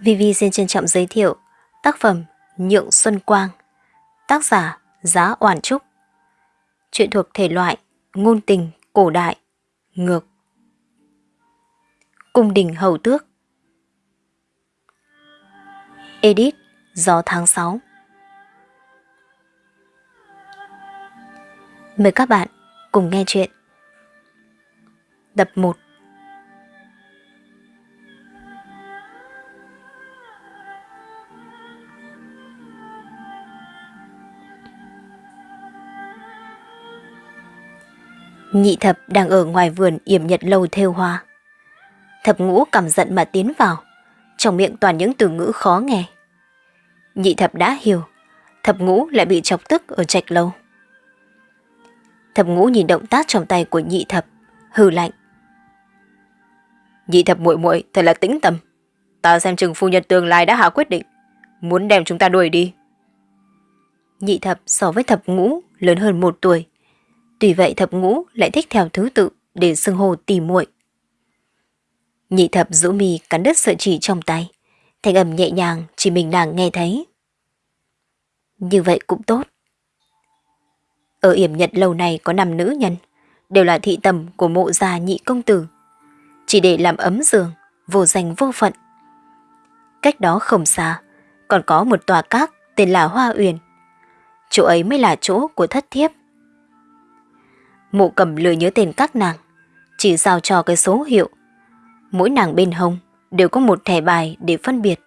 Vivi xin trân trọng giới thiệu tác phẩm Nhượng Xuân Quang, tác giả Giá Oản Trúc. Chuyện thuộc thể loại ngôn tình cổ đại, ngược. Cung đình hầu tước. Edit Gió tháng 6 Mời các bạn cùng nghe chuyện. Tập 1 Nhị thập đang ở ngoài vườn yểm nhật lâu theo hoa. Thập ngũ cầm giận mà tiến vào, trong miệng toàn những từ ngữ khó nghe. Nhị thập đã hiểu, thập ngũ lại bị chọc tức ở trạch lâu. Thập ngũ nhìn động tác trong tay của nhị thập, hừ lạnh. Nhị thập muội muội thật là tĩnh tâm. Ta xem chừng phu nhân tương lai đã hạ quyết định, muốn đem chúng ta đuổi đi. Nhị thập so với thập ngũ lớn hơn một tuổi, Tuy vậy thập ngũ lại thích theo thứ tự để xưng hồ tỉ muội. Nhị thập rũ mi cắn đứt sợi chỉ trong tay, thanh âm nhẹ nhàng chỉ mình nàng nghe thấy. Như vậy cũng tốt. Ở yểm nhật lâu này có năm nữ nhân, đều là thị tầm của mộ gia nhị công tử. Chỉ để làm ấm giường, vô danh vô phận. Cách đó không xa, còn có một tòa cát tên là Hoa Uyển. Chỗ ấy mới là chỗ của thất thiếp. Mụ cầm lừa nhớ tên các nàng, chỉ giao cho cái số hiệu. Mỗi nàng bên hông đều có một thẻ bài để phân biệt.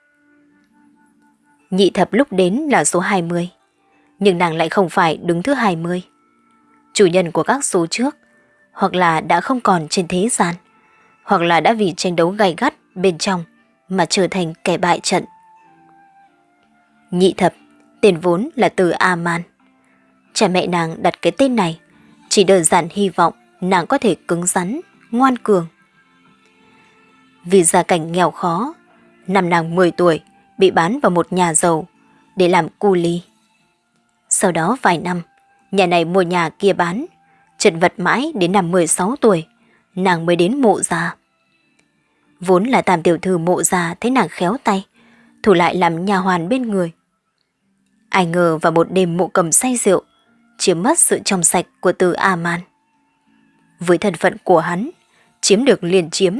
Nhị thập lúc đến là số 20, nhưng nàng lại không phải đứng thứ 20. Chủ nhân của các số trước, hoặc là đã không còn trên thế gian, hoặc là đã vì tranh đấu gay gắt bên trong mà trở thành kẻ bại trận. Nhị thập, tên vốn là từ A-man. Cha mẹ nàng đặt cái tên này chỉ đơn giản hy vọng nàng có thể cứng rắn, ngoan cường. Vì gia cảnh nghèo khó, năm nàng 10 tuổi bị bán vào một nhà giàu để làm cu ly. Sau đó vài năm, nhà này mua nhà kia bán, chật vật mãi đến năm 16 tuổi, nàng mới đến mộ già. Vốn là tam tiểu thư mộ già thấy nàng khéo tay, thủ lại làm nhà hoàn bên người. Ai ngờ vào một đêm mộ cầm say rượu, chiếm mất sự trong sạch của từ A-man. Với thân phận của hắn, chiếm được liền chiếm,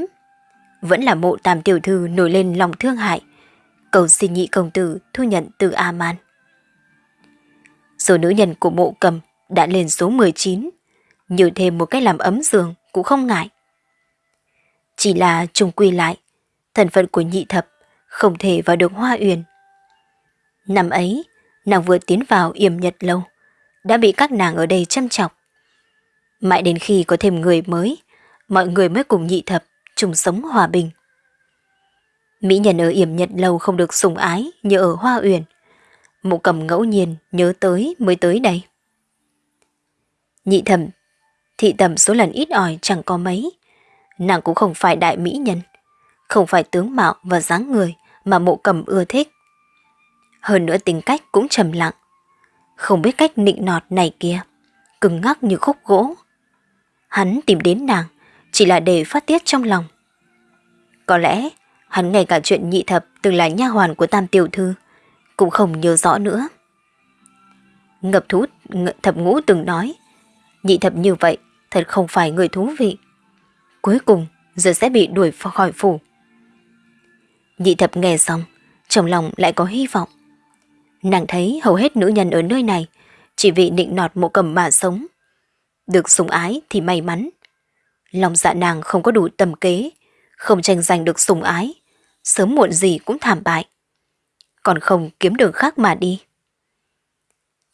vẫn là mộ tam tiểu thư nổi lên lòng thương hại, cầu xin nhị công tử thu nhận từ A-man. Số nữ nhân của mộ cầm đã lên số 19, nhiều thêm một cách làm ấm giường cũng không ngại. Chỉ là trùng quy lại, thân phận của nhị thập không thể vào được hoa uyển. Năm ấy, nàng vừa tiến vào yểm nhật lâu đã bị các nàng ở đây chăm chọc. Mãi đến khi có thêm người mới, mọi người mới cùng nhị thập, chung sống hòa bình. Mỹ nhân ở yểm nhật lâu không được sủng ái như ở Hoa Uyển. Mụ cầm ngẫu nhiên nhớ tới mới tới đây. Nhị thẩm, thị tầm số lần ít ỏi chẳng có mấy. Nàng cũng không phải đại mỹ nhân, không phải tướng mạo và dáng người mà mộ cầm ưa thích. Hơn nữa tính cách cũng trầm lặng, không biết cách nịnh nọt này kia, cứng ngắc như khúc gỗ. Hắn tìm đến nàng, chỉ là để phát tiết trong lòng. Có lẽ, hắn ngay cả chuyện nhị thập từng là nha hoàn của tam tiểu thư, cũng không nhớ rõ nữa. Ngập thú thập ngũ từng nói, nhị thập như vậy thật không phải người thú vị. Cuối cùng, giờ sẽ bị đuổi khỏi phủ. Nhị thập nghe xong, trong lòng lại có hy vọng. Nàng thấy hầu hết nữ nhân ở nơi này chỉ vì nịnh nọt mộ cầm mà sống. Được sủng ái thì may mắn. Lòng dạ nàng không có đủ tầm kế, không tranh giành được sủng ái, sớm muộn gì cũng thảm bại. Còn không kiếm đường khác mà đi.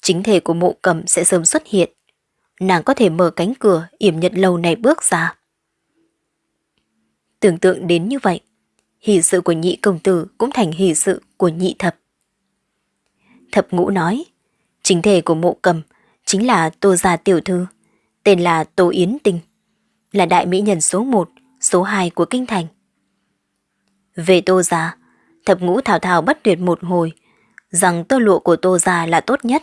Chính thể của mộ cầm sẽ sớm xuất hiện. Nàng có thể mở cánh cửa yểm nhật lâu này bước ra. Tưởng tượng đến như vậy, hỷ sự của nhị công tử cũng thành hỷ sự của nhị thập. Thập ngũ nói, chính thể của mộ cầm chính là Tô Gia Tiểu Thư, tên là Tô Yến Tinh, là đại mỹ nhân số 1, số 2 của Kinh Thành. Về Tô Gia, thập ngũ thảo thảo bất tuyệt một hồi, rằng tơ lụa của Tô Gia là tốt nhất.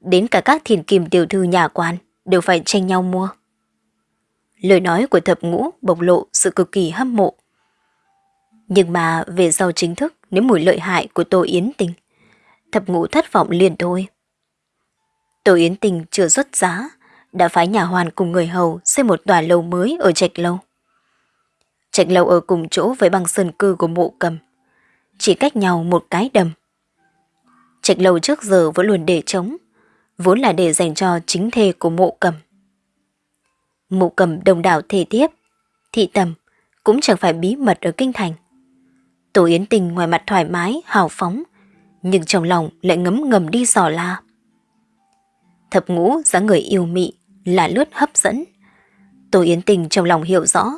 Đến cả các thiền kim tiểu thư nhà quan đều phải tranh nhau mua. Lời nói của thập ngũ bộc lộ sự cực kỳ hâm mộ. Nhưng mà về sau chính thức nếu mùi lợi hại của Tô Yến Tình, thập ngũ thất vọng liền thôi. Tô Yến Tình chưa xuất giá, đã phái nhà hoàn cùng người hầu xây một tòa lâu mới ở Trạch Lâu. Trạch Lâu ở cùng chỗ với băng sơn cư của mộ cầm, chỉ cách nhau một cái đầm. Trạch Lâu trước giờ vẫn luôn để trống, vốn là để dành cho chính thê của mộ cầm. Mộ cầm đồng đảo thể tiếp, thị tầm, cũng chẳng phải bí mật ở kinh thành. Tổ Yến Tình ngoài mặt thoải mái, hào phóng, nhưng trong lòng lại ngấm ngầm đi dò la. Thập ngũ dáng người yêu mị, là lướt hấp dẫn. Tổ Yến Tình trong lòng hiểu rõ,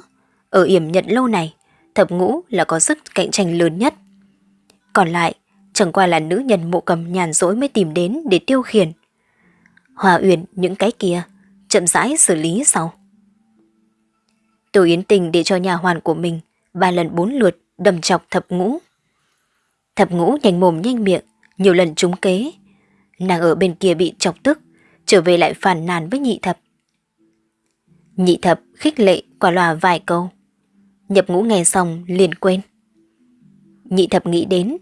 ở yểm nhận lâu này, thập ngũ là có sức cạnh tranh lớn nhất. Còn lại, chẳng qua là nữ nhân mộ cầm nhàn rỗi mới tìm đến để tiêu khiển. Hòa Uyển những cái kia, chậm rãi xử lý sau. Tổ Yến Tình để cho nhà hoàn của mình ba lần bốn lượt đầm chọc thập ngũ. Thập ngũ nhanh mồm nhanh miệng, nhiều lần trúng kế. Nàng ở bên kia bị chọc tức, trở về lại phản nàn với nhị thập. Nhị thập khích lệ quả loa vài câu. Nhập ngũ nghe xong liền quên. Nhị thập nghĩ đến,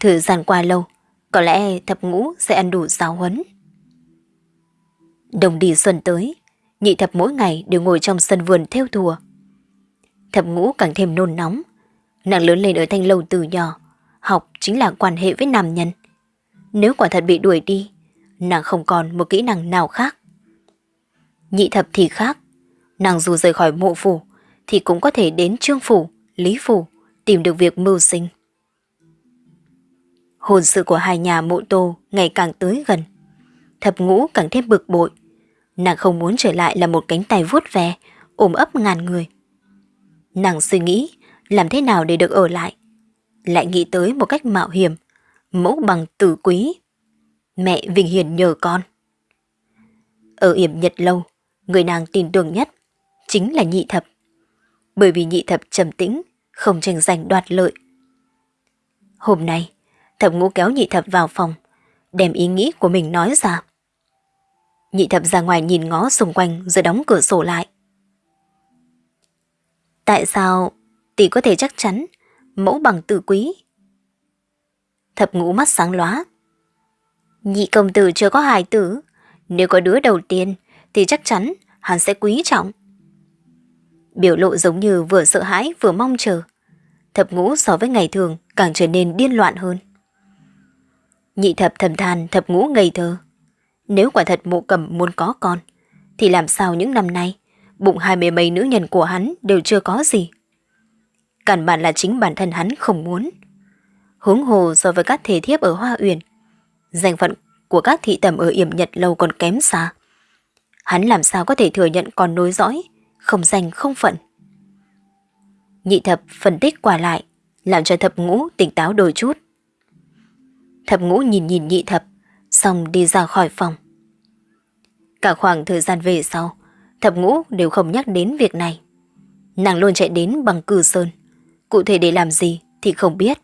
thử gian qua lâu, có lẽ thập ngũ sẽ ăn đủ giáo huấn. Đồng đi xuân tới, nhị thập mỗi ngày đều ngồi trong sân vườn theo thùa. Thập ngũ càng thêm nôn nóng. Nàng lớn lên ở thanh lâu từ nhỏ, học chính là quan hệ với nam nhân. Nếu quả thật bị đuổi đi, nàng không còn một kỹ năng nào khác. Nhị thập thì khác, nàng dù rời khỏi mộ phủ, thì cũng có thể đến trương phủ, lý phủ, tìm được việc mưu sinh. Hồn sự của hai nhà mộ tô ngày càng tới gần. Thập ngũ càng thêm bực bội. Nàng không muốn trở lại là một cánh tay vuốt ve, ôm ấp ngàn người. Nàng suy nghĩ làm thế nào để được ở lại. Lại nghĩ tới một cách mạo hiểm, mẫu bằng tử quý. Mẹ Vinh Hiền nhờ con. Ở yểm nhật lâu, người nàng tin tưởng nhất chính là nhị thập. Bởi vì nhị thập trầm tĩnh, không tranh giành đoạt lợi. Hôm nay, thập ngũ kéo nhị thập vào phòng, đem ý nghĩ của mình nói ra. Nhị thập ra ngoài nhìn ngó xung quanh rồi đóng cửa sổ lại. Tại sao tỷ có thể chắc chắn mẫu bằng tử quý? Thập ngũ mắt sáng lóa. Nhị công tử chưa có hài tử, nếu có đứa đầu tiên thì chắc chắn hắn sẽ quý trọng. Biểu lộ giống như vừa sợ hãi vừa mong chờ. Thập ngũ so với ngày thường càng trở nên điên loạn hơn. Nhị thập thầm than thập ngũ ngây thơ. Nếu quả thật mộ cầm muốn có con, thì làm sao những năm nay, bụng hai mươi mấy nữ nhân của hắn đều chưa có gì. Cản bản là chính bản thân hắn không muốn. Hướng hồ so với các thể thiếp ở Hoa Uyển, danh phận của các thị tầm ở yểm nhật lâu còn kém xa. Hắn làm sao có thể thừa nhận còn nối dõi, không danh không phận. Nhị thập phân tích quả lại, làm cho thập ngũ tỉnh táo đôi chút. Thập ngũ nhìn nhìn nhị thập, xong đi ra khỏi phòng. Cả khoảng thời gian về sau, thập ngũ đều không nhắc đến việc này. Nàng luôn chạy đến bằng cử sơn, cụ thể để làm gì thì không biết.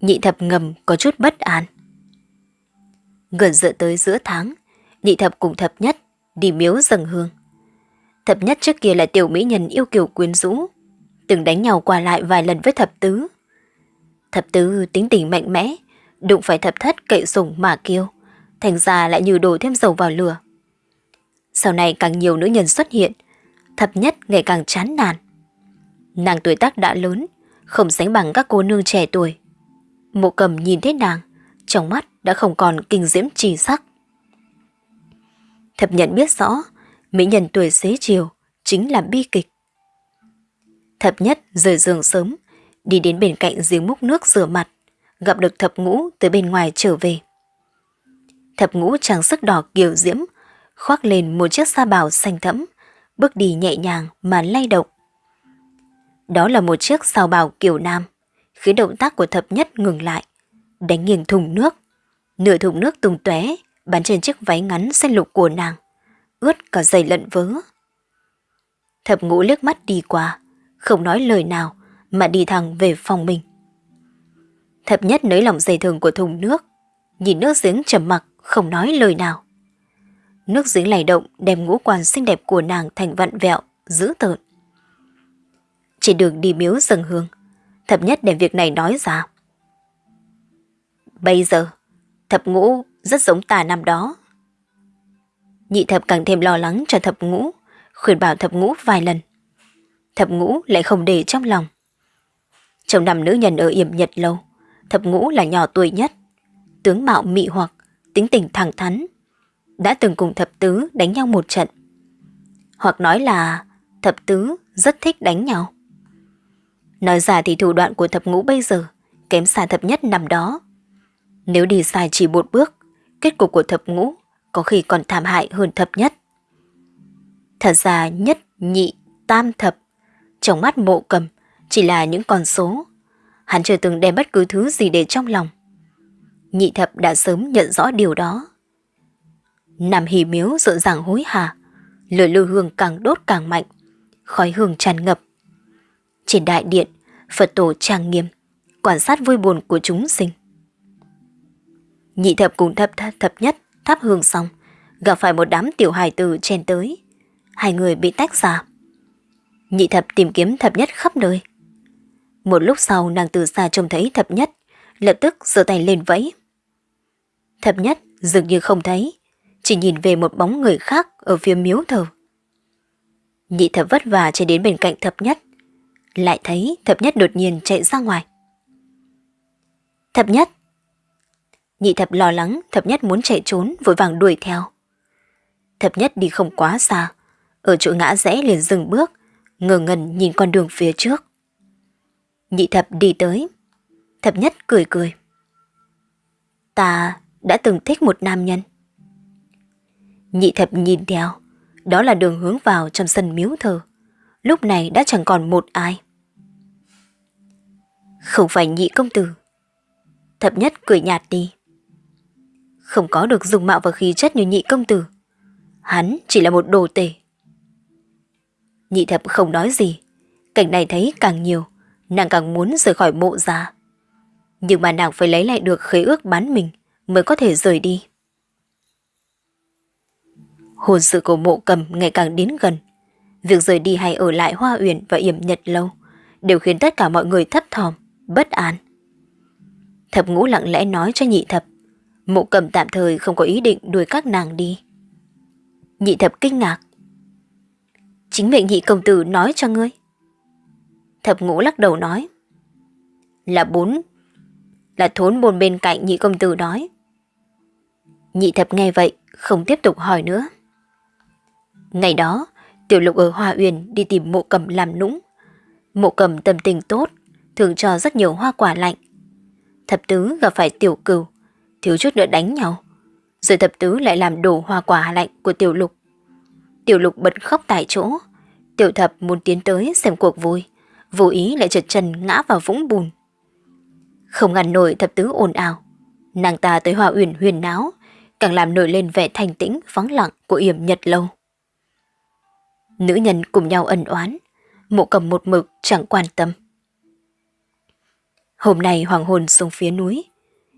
Nhị thập ngầm có chút bất an. Gần dựa tới giữa tháng, nhị thập cùng thập nhất đi miếu dâng hương. Thập nhất trước kia là tiểu mỹ nhân yêu kiều quyến rũ, từng đánh nhau qua lại vài lần với thập tứ. Thập tứ tính tình mạnh mẽ, đụng phải thập thất cậy sủng mà kêu, thành ra lại như đổ thêm dầu vào lửa. Sau này càng nhiều nữ nhân xuất hiện, thập nhất ngày càng chán nản. Nàng tuổi tác đã lớn, không sánh bằng các cô nương trẻ tuổi. Mộ cầm nhìn thấy nàng, trong mắt đã không còn kinh diễm trì sắc. Thập nhận biết rõ, mỹ nhân tuổi xế chiều chính là bi kịch. Thập nhất rời giường sớm, đi đến bên cạnh giếng múc nước rửa mặt, gặp được thập ngũ từ bên ngoài trở về. Thập ngũ trang sức đỏ kiều diễm, khoác lên một chiếc sa bào xanh thẫm, bước đi nhẹ nhàng mà lay động. Đó là một chiếc sao bào kiểu nam, khiến động tác của thập nhất ngừng lại, đánh nghiêng thùng nước. Nửa thùng nước tung tóe bắn trên chiếc váy ngắn xanh lục của nàng, ướt cả giày lận vớ. Thập ngũ liếc mắt đi qua, không nói lời nào mà đi thẳng về phòng mình. Thập nhất nới lỏng dây thừng của thùng nước, nhìn nước giếng trầm mặc không nói lời nào. Nước giếng lầy động đem ngũ quan xinh đẹp của nàng thành vặn vẹo, dữ tợn. Trên đường đi miếu dâng hương, thập nhất đem việc này nói ra. Bây giờ, thập ngũ rất giống ta năm đó. Nhị thập càng thêm lo lắng cho thập ngũ, khuyên bảo thập ngũ vài lần. Thập ngũ lại không để trong lòng. Trong năm nữ nhân ở yểm nhật lâu, thập ngũ là nhỏ tuổi nhất, tướng mạo mị hoặc, tính tình thẳng thắn. Đã từng cùng thập tứ đánh nhau một trận. Hoặc nói là thập tứ rất thích đánh nhau. Nói ra thì thủ đoạn của thập ngũ bây giờ kém xa thập nhất nằm đó. Nếu đi sai chỉ một bước, kết cục của thập ngũ có khi còn thảm hại hơn thập nhất. Thật ra nhất, nhị, tam thập, trong mắt mộ cầm chỉ là những con số. Hắn chưa từng đem bất cứ thứ gì để trong lòng. Nhị thập đã sớm nhận rõ điều đó. Nằm hì miếu rộn ràng hối hả, lửa lưu hương càng đốt càng mạnh, khói hương tràn ngập. Trên đại điện, Phật tổ trang nghiêm, quan sát vui buồn của chúng sinh. Nhị thập cùng thập thập, thập nhất thắp hương xong, gặp phải một đám tiểu hài tử chen tới. Hai người bị tách ra. Nhị thập tìm kiếm thập nhất khắp nơi. Một lúc sau nàng từ xa trông thấy thập nhất, lập tức giơ tay lên vẫy. Thập nhất dường như không thấy, chỉ nhìn về một bóng người khác ở phía miếu thờ. Nhị thập vất vả chạy đến bên cạnh thập nhất, lại thấy thập nhất đột nhiên chạy ra ngoài. Thập nhất! Nhị thập lo lắng thập nhất muốn chạy trốn vội vàng đuổi theo. Thập nhất đi không quá xa, ở chỗ ngã rẽ liền dừng bước, ngờ ngần nhìn con đường phía trước. Nhị thập đi tới. Thập nhất cười cười. Ta đã từng thích một nam nhân. Nhị thập nhìn theo, đó là đường hướng vào trong sân miếu thờ. Lúc này đã chẳng còn một ai. Không phải nhị công tử. Thập nhất cười nhạt đi. Không có được dùng mạo và khí chất như nhị công tử. Hắn chỉ là một đồ tể. Nhị thập không nói gì. Cảnh này thấy càng nhiều, nàng càng muốn rời khỏi mộ ra. Nhưng mà nàng phải lấy lại được khế ước bán mình mới có thể rời đi. Hồn sự của mộ cầm ngày càng đến gần. Việc rời đi hay ở lại Hoa Uyển và Yểm Nhật Lâu đều khiến tất cả mọi người thấp thỏm, bất an. Thập ngũ lặng lẽ nói cho nhị thập, mộ cầm tạm thời không có ý định đuổi các nàng đi. Nhị thập kinh ngạc. Chính mệnh nhị công tử nói cho ngươi. Thập ngũ lắc đầu nói. Là bốn, là thốn bồn bên cạnh nhị công tử nói. Nhị thập nghe vậy, không tiếp tục hỏi nữa. Ngày đó, Tiểu Lục ở Hoa Uyển đi tìm mộ cầm làm nũng. Mộ cầm tâm tình tốt, thường cho rất nhiều hoa quả lạnh. Thập tứ gặp phải tiểu cừu, thiếu chút nữa đánh nhau. Rồi thập tứ lại làm đổ hoa quả lạnh của tiểu lục. Tiểu lục bật khóc tại chỗ. Tiểu thập muốn tiến tới xem cuộc vui, vô ý lại trượt chân ngã vào vũng bùn. Không ngăn nổi thập tứ ồn ào. Nàng ta tới hoa uyển huyền náo, càng làm nổi lên vẻ thanh tĩnh vắng lặng của yểm nhật lâu. Nữ nhân cùng nhau ân oán, mộ cầm một mực chẳng quan tâm. Hôm nay hoàng hồn xuống phía núi,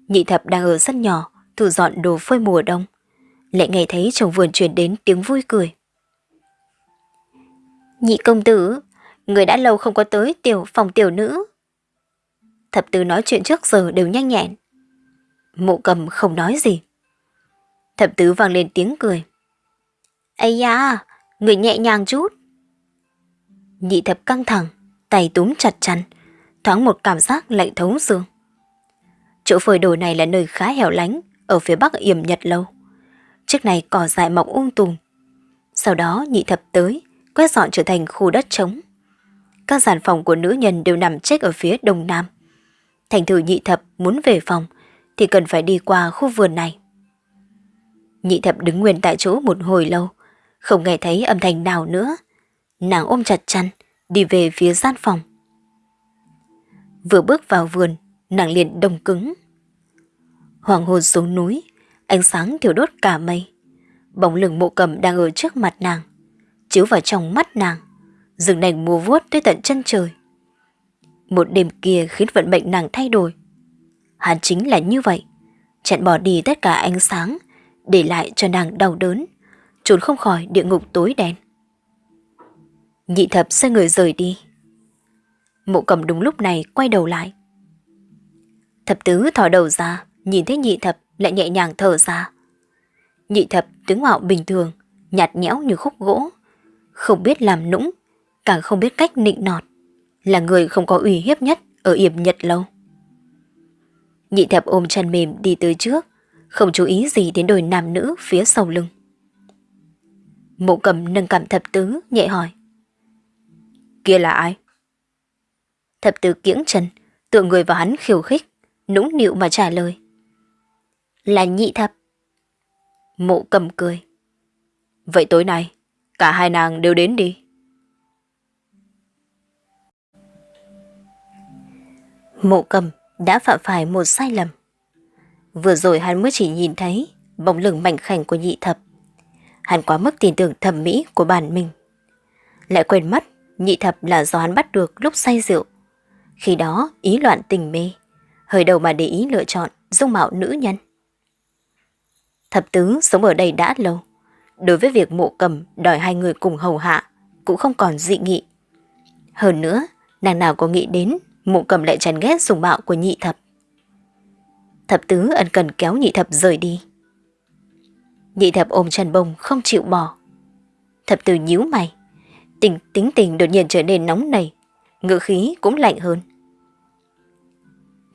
nhị thập đang ở sân nhỏ, thu dọn đồ phơi mùa đông. Lại nghe thấy trong vườn truyền đến tiếng vui cười. Nhị công tử, người đã lâu không có tới tiểu phòng tiểu nữ. Thập tứ nói chuyện trước giờ đều nhanh nhẹn. Mộ cầm không nói gì. Thập tứ vang lên tiếng cười. Ây da, người nhẹ nhàng chút. Nhị thập căng thẳng, tay túm chặt chăn, thoáng một cảm giác lạnh thấu xương. Chỗ phơi đồ này là nơi khá hẻo lánh, ở phía bắc yểm nhật lâu. Trước này cỏ dại mọc ung um tùm. Sau đó nhị thập tới, quét dọn trở thành khu đất trống. Các giàn phòng của nữ nhân đều nằm chết ở phía đông nam. Thành thử nhị thập muốn về phòng thì cần phải đi qua khu vườn này. Nhị thập đứng nguyên tại chỗ một hồi lâu, không nghe thấy âm thanh nào nữa. Nàng ôm chặt chăn, đi về phía gian phòng. Vừa bước vào vườn, nàng liền đông cứng. Hoàng hôn xuống núi, ánh sáng thiểu đốt cả mây. Bóng lưng mộ cầm đang ở trước mặt nàng, chiếu vào trong mắt nàng, rừng nành mùa vuốt tới tận chân trời. Một đêm kia khiến vận mệnh nàng thay đổi. Hắn chính là như vậy, chặn bỏ đi tất cả ánh sáng, để lại cho nàng đau đớn, trốn không khỏi địa ngục tối đen. Nhị thập xoay người rời đi. Mộ cầm đúng lúc này quay đầu lại. Thập tứ thò đầu ra, nhìn thấy nhị thập lại nhẹ nhàng thở ra. Nhị thập tướng mạo bình thường, nhạt nhẽo như khúc gỗ, không biết làm nũng, càng không biết cách nịnh nọt, là người không có uy hiếp nhất ở yểm nhật lâu. Nhị thập ôm chân mềm đi tới trước, không chú ý gì đến đôi nam nữ phía sau lưng. Mộ cầm nâng cầm thập tứ, nhẹ hỏi. Kia là ai? Thập tứ kiễng chân, tựa người vào hắn khiêu khích, nũng nịu mà trả lời. Là nhị thập. Mộ cầm cười. Vậy tối nay, cả hai nàng đều đến đi. Mộ cầm đã phạm phải một sai lầm. Vừa rồi hắn mới chỉ nhìn thấy bóng lưng mảnh khảnh của nhị thập. Hắn quá mức tin tưởng thẩm mỹ của bản mình. Lại quên mất nhị thập là do hắn bắt được lúc say rượu. Khi đó ý loạn tình mê, hơi đầu mà để ý lựa chọn dung mạo nữ nhân. Thập tứ sống ở đây đã lâu. Đối với việc mộ cầm đòi hai người cùng hầu hạ cũng không còn dị nghị. Hơn nữa, nàng nào có nghĩ đến mộ cầm lại chán ghét dùng mạo của nhị thập. Thập tứ ân cần kéo nhị thập rời đi. Nhị thập ôm trần bông không chịu bỏ. Thập tử nhíu mày. Tình tính tình đột nhiên trở nên nóng nảy. Ngữ khí cũng lạnh hơn.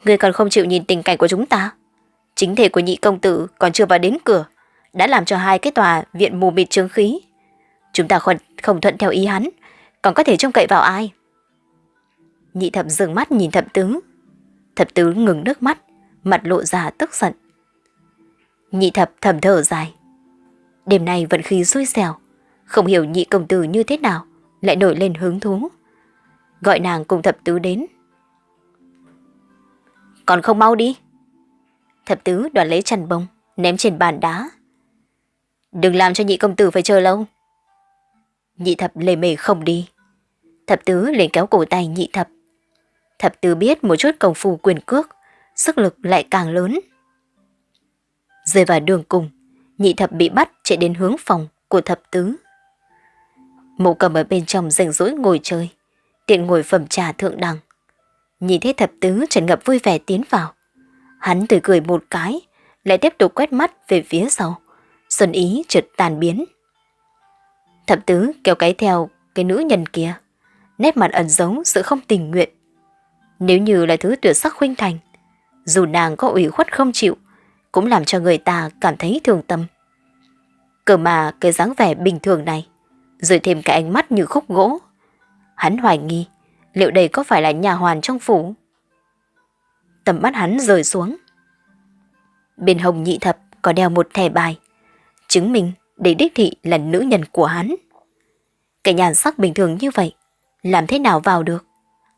Người còn không chịu nhìn tình cảnh của chúng ta. Chính thể của nhị công tử còn chưa vào đến cửa. Đã làm cho hai cái tòa viện mù mịt trướng khí. Chúng ta không, không thuận theo ý hắn. Còn có thể trông cậy vào ai? Nhị thập dừng mắt nhìn thập tứ. Thập tứ ngừng nước mắt, mặt lộ ra tức giận. Nhị thập thầm thở dài. Đêm nay vận khí xui xẻo, không hiểu nhị công tử như thế nào, lại nổi lên hứng thú. Gọi nàng cùng thập tứ đến. Còn không mau đi. Thập tứ đoạt lấy chăn bông, ném trên bàn đá. Đừng làm cho nhị công tử phải chờ lâu. Nhị thập lề mề không đi. Thập tứ liền kéo cổ tay nhị thập, Thập tứ biết một chút công phu quyền cước, sức lực lại càng lớn. Rơi vào đường cùng, nhị thập bị bắt chạy đến hướng phòng của thập tứ. Mộ cầm ở bên trong rảnh rỗi ngồi chơi, tiện ngồi phẩm trà thượng đẳng. Nhìn thấy thập tứ trần ngập vui vẻ tiến vào. Hắn tươi cười một cái, lại tiếp tục quét mắt về phía sau. Xuân ý chợt tàn biến. Thập tứ kéo cái theo cái nữ nhân kia, nét mặt ẩn giấu sự không tình nguyện. Nếu như là thứ tuyệt sắc khuynh thành, dù nàng có ủy khuất không chịu, cũng làm cho người ta cảm thấy thương tâm. Cơ mà cái dáng vẻ bình thường này, rồi thêm cái ánh mắt như khúc gỗ. Hắn hoài nghi, liệu đây có phải là nhà hoàn trong phủ? Tầm mắt hắn rời xuống. Bên hồng nhị thập có đeo một thẻ bài, chứng minh để đích thị là nữ nhân của hắn. Cái nhàn sắc bình thường như vậy, làm thế nào vào được?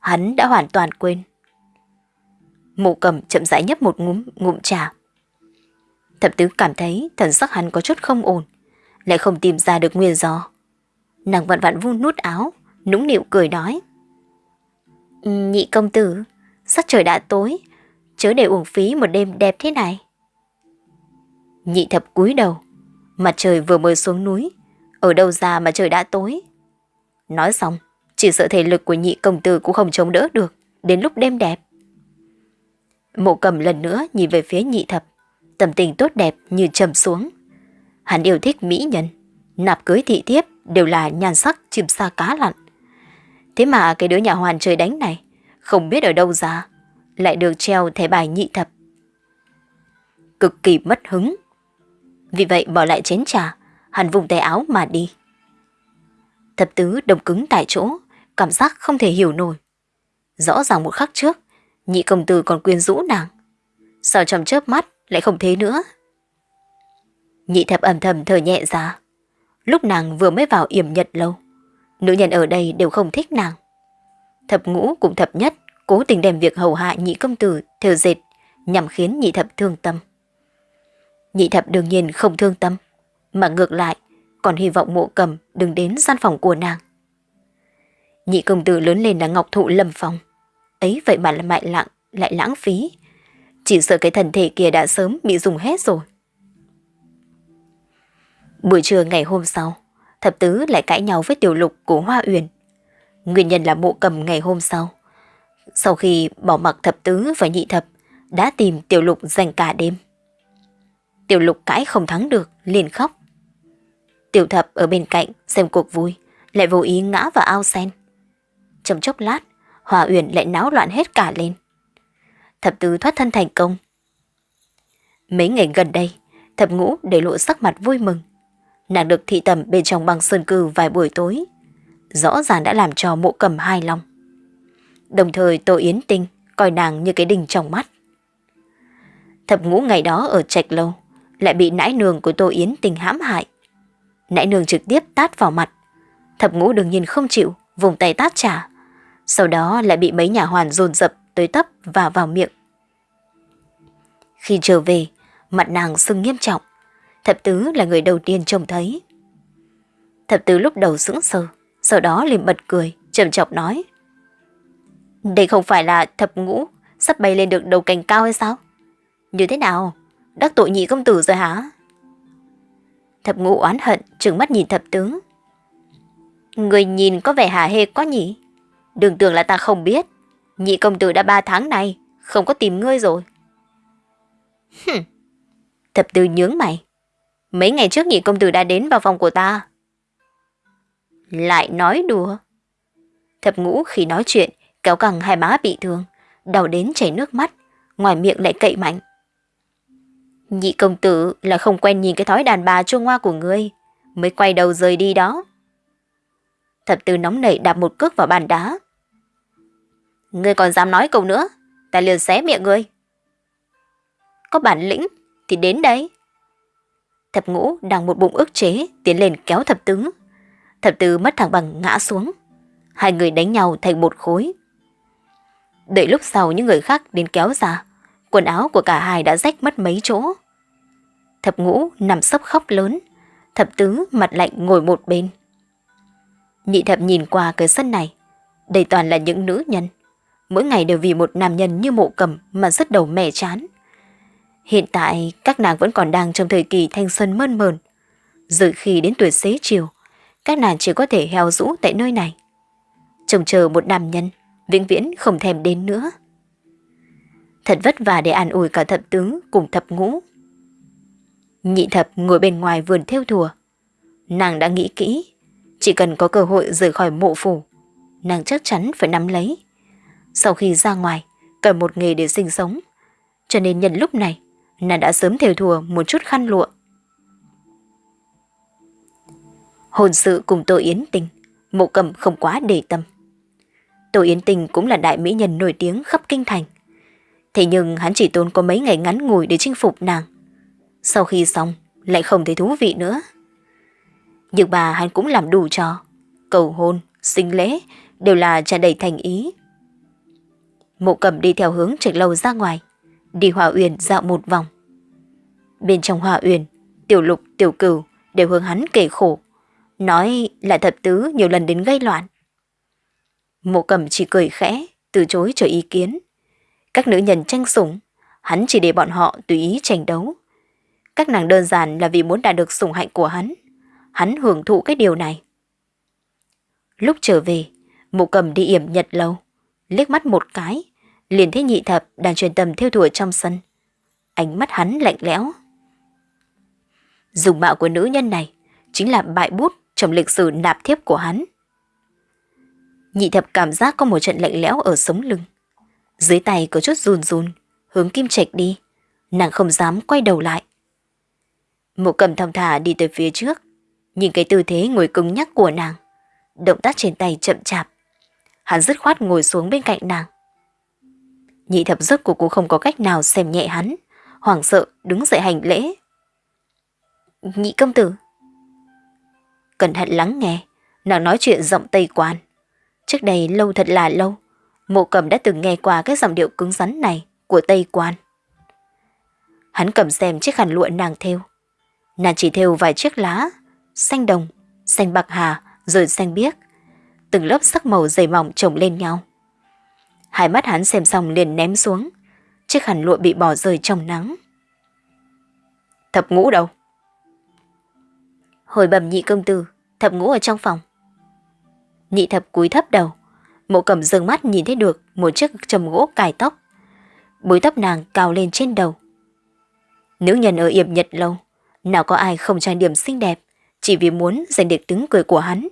hắn đã hoàn toàn quên. Mộ cầm chậm rãi nhấp một ngụm, ngụm trà. Thập tứ cảm thấy thần sắc hắn có chút không ổn, lại không tìm ra được nguyên do. Nàng vặn vặn vun nút áo, nũng nịu cười nói. Ừ, nhị công tử, sắc trời đã tối, chớ để uổng phí một đêm đẹp thế này. Nhị thập cúi đầu, mặt trời vừa mới xuống núi, ở đâu ra mà trời đã tối. Nói xong, chỉ sợ thể lực của nhị công tử cũng không chống đỡ được, đến lúc đêm đẹp. Mộ cầm lần nữa nhìn về phía nhị thập, tâm tình tốt đẹp như trầm xuống. Hắn yêu thích mỹ nhân, nạp cưới thị thiếp đều là nhan sắc chìm xa cá lặn. Thế mà cái đứa nhà hoàn trời đánh này, không biết ở đâu ra, lại được treo thẻ bài nhị thập. Cực kỳ mất hứng. Vì vậy bỏ lại chén trà, hắn vùng tay áo mà đi. Thập tứ đồng cứng tại chỗ, cảm giác không thể hiểu nổi. Rõ ràng một khắc trước, nhị công tử còn quyến rũ nàng. Sao trong chớp mắt lại không thế nữa? Nhị thập ẩm thầm thở nhẹ ra. Lúc nàng vừa mới vào yểm nhật lâu, nữ nhân ở đây đều không thích nàng. Thập ngũ cũng thập nhất cố tình đem việc hầu hạ nhị công tử theo dệt nhằm khiến nhị thập thương tâm. Nhị thập đương nhiên không thương tâm, mà ngược lại còn hy vọng mộ cầm đừng đến gian phòng của nàng. Nhị công tử lớn lên là ngọc thụ lâm phòng Ấy vậy mà lại mại lặng, lại lãng phí. Chỉ sợ cái thần thể kia đã sớm bị dùng hết rồi. Buổi trưa ngày hôm sau, thập tứ lại cãi nhau với tiểu lục của Hoa Uyển. Nguyên nhân là mộ cầm ngày hôm sau, Sau khi bỏ mặc thập tứ và nhị thập, đã tìm tiểu lục dành cả đêm. Tiểu lục cãi không thắng được, liền khóc. Tiểu thập ở bên cạnh xem cuộc vui, lại vô ý ngã vào ao sen. Trong chốc lát, Hòa Uyển lại náo loạn hết cả lên. Thập tứ thoát thân thành công. Mấy ngày gần đây, thập ngũ để lộ sắc mặt vui mừng. Nàng được thị tầm bên trong băng sơn cư vài buổi tối. Rõ ràng đã làm cho mộ cầm hai lòng. Đồng thời Tô Yến Tinh coi nàng như cái đình trong mắt. Thập ngũ ngày đó ở trạch lâu, lại bị nãi nương của Tô Yến Tinh hãm hại. Nãi nương trực tiếp tát vào mặt. Thập ngũ đương nhiên không chịu, vùng tay tát trả. Sau đó lại bị mấy nhà hoàn dồn dập tới tấp và vào miệng. Khi trở về, mặt nàng sưng nghiêm trọng. Thập tứ là người đầu tiên trông thấy. Thập tứ lúc đầu sững sờ, sau đó liền bật cười, trầm trọng nói. Đây không phải là thập ngũ sắp bay lên được đầu cành cao hay sao? Như thế nào? Đắc tội nhị công tử rồi hả? Thập ngũ oán hận, trừng mắt nhìn thập tướng. Người nhìn có vẻ hà hê quá nhỉ? Đừng tưởng là ta không biết. Nhị công tử đã ba tháng này, không có tìm ngươi rồi. Hừm. Thập tứ nhướng mày. Mấy ngày trước nhị công tử đã đến vào phòng của ta. Lại nói đùa. Thập ngũ khi nói chuyện, kéo căng hai má bị thương, đau đến chảy nước mắt, ngoài miệng lại cậy mạnh. Nhị công tử là không quen nhìn cái thói đàn bà chuông hoa của ngươi, mới quay đầu rời đi đó. Thập tư nóng nảy đạp một cước vào bàn đá. Ngươi còn dám nói câu nữa, ta liền xé miệng ngươi. Có bản lĩnh thì đến đấy. Thập ngũ đang một bụng ức chế tiến lên kéo thập tứ. Thập tứ mất thẳng bằng ngã xuống. Hai người đánh nhau thành một khối. Đợi lúc sau những người khác đến kéo ra, quần áo của cả hai đã rách mất mấy chỗ. Thập ngũ nằm sấp khóc lớn, thập tứ mặt lạnh ngồi một bên. Nhị thập nhìn qua cái sân này, đây toàn là những nữ nhân. Mỗi ngày đều vì một nam nhân như mộ cầm mà rất đầu mẻ chán. Hiện tại các nàng vẫn còn đang trong thời kỳ thanh xuân mơn mờn. Rồi khi đến tuổi xế chiều, các nàng chỉ có thể heo rũ tại nơi này. Trông chờ một nam nhân, vĩnh viễn không thèm đến nữa. Thật vất vả để an ủi cả thập tướng cùng thập ngũ. Nhị thập ngồi bên ngoài vườn theo thùa. Nàng đã nghĩ kỹ, chỉ cần có cơ hội rời khỏi mộ phủ, nàng chắc chắn phải nắm lấy. Sau khi ra ngoài, cần một nghề để sinh sống. Cho nên nhân lúc này, nàng đã sớm theo thùa một chút khăn lụa. Hồn sự cùng Tô Yến Tình, mộ cầm không quá để tâm. Tô Yến Tình cũng là đại mỹ nhân nổi tiếng khắp kinh thành. Thế nhưng hắn chỉ tốn có mấy ngày ngắn ngủi để chinh phục nàng. Sau khi xong, lại không thấy thú vị nữa. Nhưng bà hắn cũng làm đủ cho Cầu hôn, sinh lễ đều là tràn đầy thành ý. Mộ cầm đi theo hướng trạch lâu ra ngoài, đi hòa uyển dạo một vòng. Bên trong hòa uyển, tiểu lục, tiểu cửu đều hướng hắn kể khổ, nói là thập tứ nhiều lần đến gây loạn. Mộ cầm chỉ cười khẽ, từ chối cho ý kiến. Các nữ nhân tranh sủng, hắn chỉ để bọn họ tùy ý tranh đấu. Các nàng đơn giản là vì muốn đạt được sủng hạnh của hắn. Hắn hưởng thụ cái điều này. Lúc trở về, Mộ cầm đi yểm nhật lâu, liếc mắt một cái, liền thấy nhị thập đang truyền tầm theo thùa trong sân. Ánh mắt hắn lạnh lẽo. Dùng mạo của nữ nhân này chính là bại bút trong lịch sử nạp thiếp của hắn. Nhị thập cảm giác có một trận lạnh lẽo ở sống lưng. Dưới tay có chút run run, hướng kim trạch đi. Nàng không dám quay đầu lại. Mộ cầm thong thả đi tới phía trước, nhìn cái tư thế ngồi cứng nhắc của nàng. Động tác trên tay chậm chạp. Hắn dứt khoát ngồi xuống bên cạnh nàng. Nhị thập giấc của cô không có cách nào xem nhẹ hắn, hoảng sợ đứng dậy hành lễ. Nhị công tử. Cẩn thận lắng nghe, nàng nói chuyện giọng Tây Quan. Trước đây lâu thật là lâu, mộ cầm đã từng nghe qua cái giọng điệu cứng rắn này của Tây Quan. Hắn cầm xem chiếc khăn lụa nàng thêu. Nàng chỉ thêu vài chiếc lá, xanh đồng, xanh bạc hà, rồi xanh biếc. Từng lớp sắc màu dày mỏng chồng lên nhau. Hai mắt hắn xem xong liền ném xuống. Chiếc khăn lụa bị bỏ rơi trong nắng. Thập ngũ đâu? Hồi bẩm nhị công tử, thập ngũ ở trong phòng. Nhị thập cúi thấp đầu, Mộ cầm dương mắt nhìn thấy được một chiếc trầm gỗ cài tóc. Búi tóc nàng cao lên trên đầu. Nữ nhân ở yểm nhật lâu, nào có ai không trang điểm xinh đẹp, chỉ vì muốn giành được tiếng cười của hắn.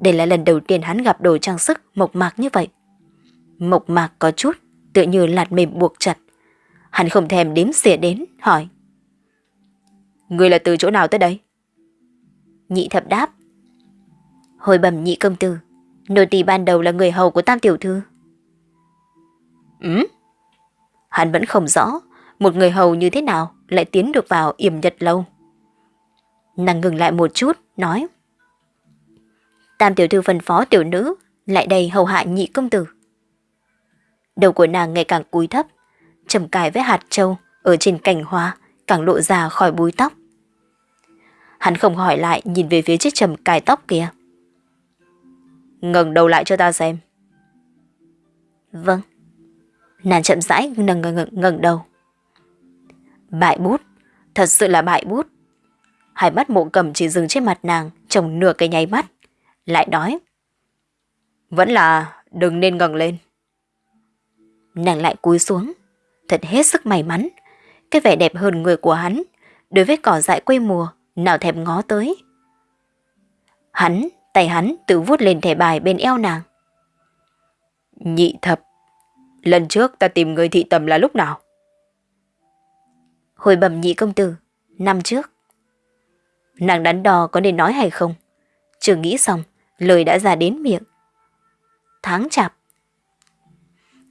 Đây là lần đầu tiên hắn gặp đồ trang sức mộc mạc như vậy. Mộc mạc có chút, tựa như lạt mềm buộc chặt. Hắn không thèm đếm xỉa đến, hỏi. Người là từ chỗ nào tới đây? Nhị thập đáp. Hồi bẩm nhị công tử, nô tỳ ban đầu là người hầu của tam tiểu thư. Ừ? Hắn vẫn không rõ, một người hầu như thế nào lại tiến được vào yểm nhật lâu. Nàng ngừng lại một chút, nói. Tam tiểu thư phân phó tiểu nữ, lại đây hầu hạ nhị công tử. Đầu của nàng ngày càng cúi thấp, trầm cài với hạt châu ở trên cành hoa càng lộ ra khỏi búi tóc. Hắn không hỏi lại nhìn về phía chiếc trầm cài tóc kia. ngẩng đầu lại cho ta xem. Vâng. Nàng chậm rãi nâng ngẩng ngẩng đầu. Bại bút, thật sự là bại bút. Hai mắt mộ cầm chỉ dừng trên mặt nàng trong nửa cái nháy mắt. Lại nói. Vẫn là đừng nên ngẩng lên. Nàng lại cúi xuống. Thật hết sức may mắn. Cái vẻ đẹp hơn người của hắn đối với cỏ dại quê mùa nào thèm ngó tới. Hắn, tay hắn tự vuốt lên thẻ bài bên eo nàng. Nhị thập, lần trước ta tìm người thị tầm là lúc nào? Hồi bẩm nhị công tử, năm trước. Nàng đắn đo có nên nói hay không? Chưa nghĩ xong, lời đã ra đến miệng. Tháng chạp.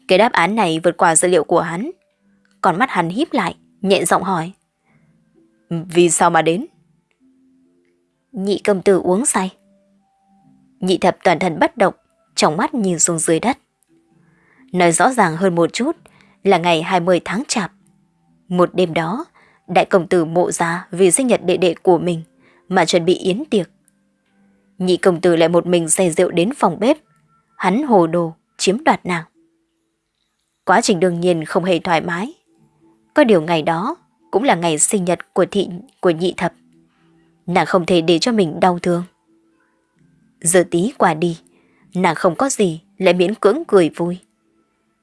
Cái đáp án này vượt qua dữ liệu của hắn. Còn mắt hắn híp lại, nhẹ giọng hỏi. Vì sao mà đến? Nhị công tử uống say. Nhị thập toàn thân bất động, trong mắt nhìn xuống dưới đất. Nói rõ ràng hơn một chút là ngày 20 tháng chạp. Một đêm đó, đại công tử mộ ra vì sinh nhật đệ đệ của mình mà chuẩn bị yến tiệc. Nhị công tử lại một mình say rượu đến phòng bếp. Hắn hồ đồ, chiếm đoạt nàng. Quá trình đương nhiên không hề thoải mái. Có điều ngày đó cũng là ngày sinh nhật của thị của nhị thập. Nàng không thể để cho mình đau thương. Giờ tí qua đi, nàng không có gì lại miễn cưỡng cười vui.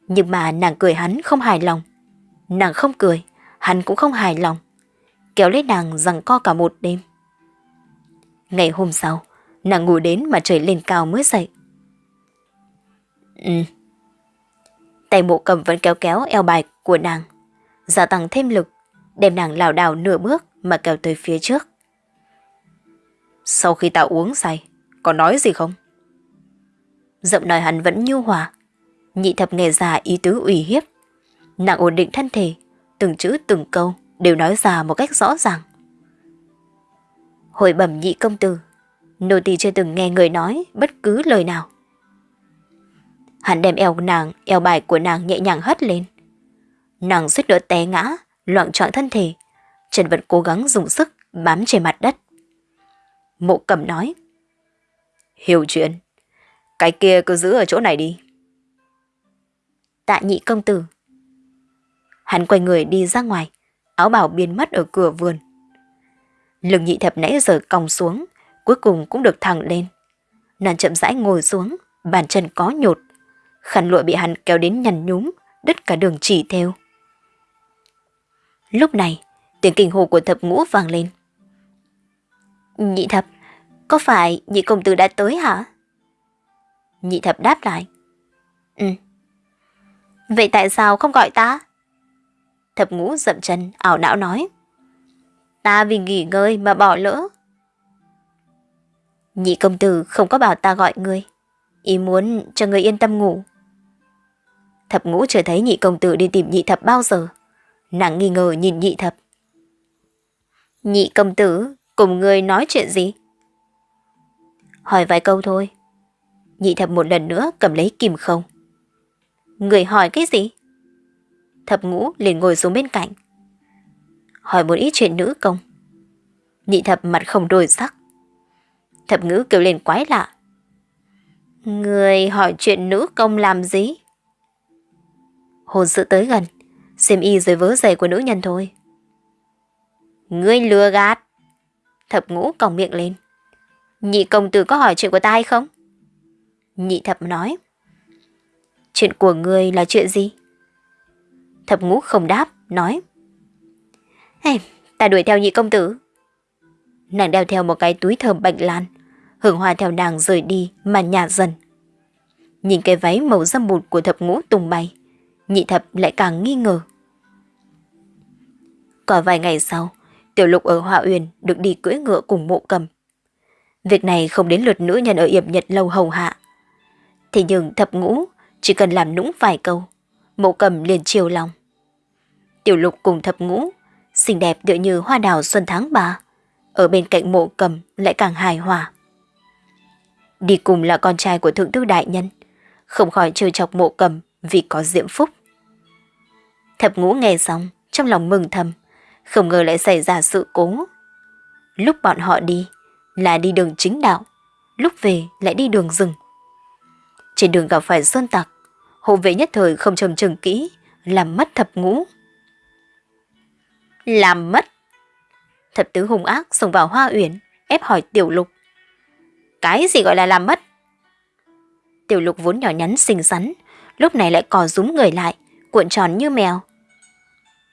Nhưng mà nàng cười hắn không hài lòng. Nàng không cười, hắn cũng không hài lòng. Kéo lấy nàng rằng co cả một đêm. Ngày hôm sau, nàng ngủ đến mà trời lên cao mới dậy. Ừ. Tay mộ cầm vẫn kéo kéo eo bài của nàng, gia tăng thêm lực, đem nàng lảo đảo nửa bước mà kéo tới phía trước. Sau khi ta uống say, có nói gì không? Giọng nói hắn vẫn nhu hòa, nhị thập nghề già ý tứ ủy hiếp. Nàng ổn định thân thể, từng chữ từng câu đều nói ra một cách rõ ràng. Hồi bẩm nhị công tử, nô tỳ chưa từng nghe người nói bất cứ lời nào. Hắn đem eo nàng, eo bài của nàng nhẹ nhàng hất lên. Nàng suýt nữa té ngã, loạn trọn thân thể, Trần vẫn cố gắng dùng sức bám trên mặt đất. Mộ cầm nói. Hiểu chuyện, cái kia cứ giữ ở chỗ này đi. Tạ nhị công tử. Hắn quay người đi ra ngoài, áo bảo biến mất ở cửa vườn. Lưng nhị thập nãy giờ còng xuống, cuối cùng cũng được thẳng lên. Nàng chậm rãi ngồi xuống, bàn chân có nhột. Khăn lụa bị hắn kéo đến nhằn nhúm, đứt cả đường chỉ theo. Lúc này, tiếng kinh hồ của thập ngũ vang lên. Nhị thập, có phải nhị công tử đã tới hả? Nhị thập đáp lại. Ừ. Vậy tại sao không gọi ta? Thập ngũ dậm chân, ảo não nói. Ta vì nghỉ ngơi mà bỏ lỡ. Nhị công tử không có bảo ta gọi ngươi. Ý muốn cho người yên tâm ngủ. Thập ngũ chưa thấy nhị công tử đi tìm nhị thập bao giờ. Nàng nghi ngờ nhìn nhị thập. Nhị công tử, cùng người nói chuyện gì? Hỏi vài câu thôi. Nhị thập một lần nữa cầm lấy kìm không. Người hỏi cái gì? Thập ngũ liền ngồi xuống bên cạnh. Hỏi một ít chuyện nữ công. Nhị thập mặt không đổi sắc. Thập ngữ kêu lên quái lạ. Người hỏi chuyện nữ công làm gì? Hồn sự tới gần, xem y dưới vớ giày của nữ nhân thôi. Ngươi lừa gạt. Thập ngũ còng miệng lên. Nhị công tử có hỏi chuyện của ta hay không? Nhị thập nói. Chuyện của ngươi là chuyện gì? Thập ngũ không đáp, nói. Hey, ta đuổi theo nhị công tử. Nàng đeo theo một cái túi thơm bạch lan, hưởng hoa theo nàng rời đi mà nhạt dần. Nhìn cái váy màu dâm bụt của thập ngũ tung bay, nhị thập lại càng nghi ngờ. Có vài ngày sau, tiểu lục ở Hoa uyển được đi cưỡi ngựa cùng mộ cầm. Việc này không đến lượt nữ nhân ở Yểm Nhật lâu hầu hạ. Thế nhưng thập ngũ chỉ cần làm nũng vài câu, mộ cầm liền chiều lòng. Tiểu lục cùng thập ngũ, xinh đẹp tựa như hoa đào xuân tháng ba, ở bên cạnh mộ cầm lại càng hài hòa. Đi cùng là con trai của thượng thư đại nhân, không khỏi trêu chọc mộ cầm vì có diễm phúc. Thập ngũ nghe xong, trong lòng mừng thầm, không ngờ lại xảy ra sự cố. Lúc bọn họ đi, là đi đường chính đạo, lúc về lại đi đường rừng. Trên đường gặp phải sơn tặc, hộ vệ nhất thời không trầm trừng kỹ, làm mất thập ngũ. Làm mất? Thập tứ hung ác xông vào hoa uyển, ép hỏi tiểu lục. Cái gì gọi là làm mất? Tiểu lục vốn nhỏ nhắn xinh xắn, lúc này lại cò rúm người lại, cuộn tròn như mèo.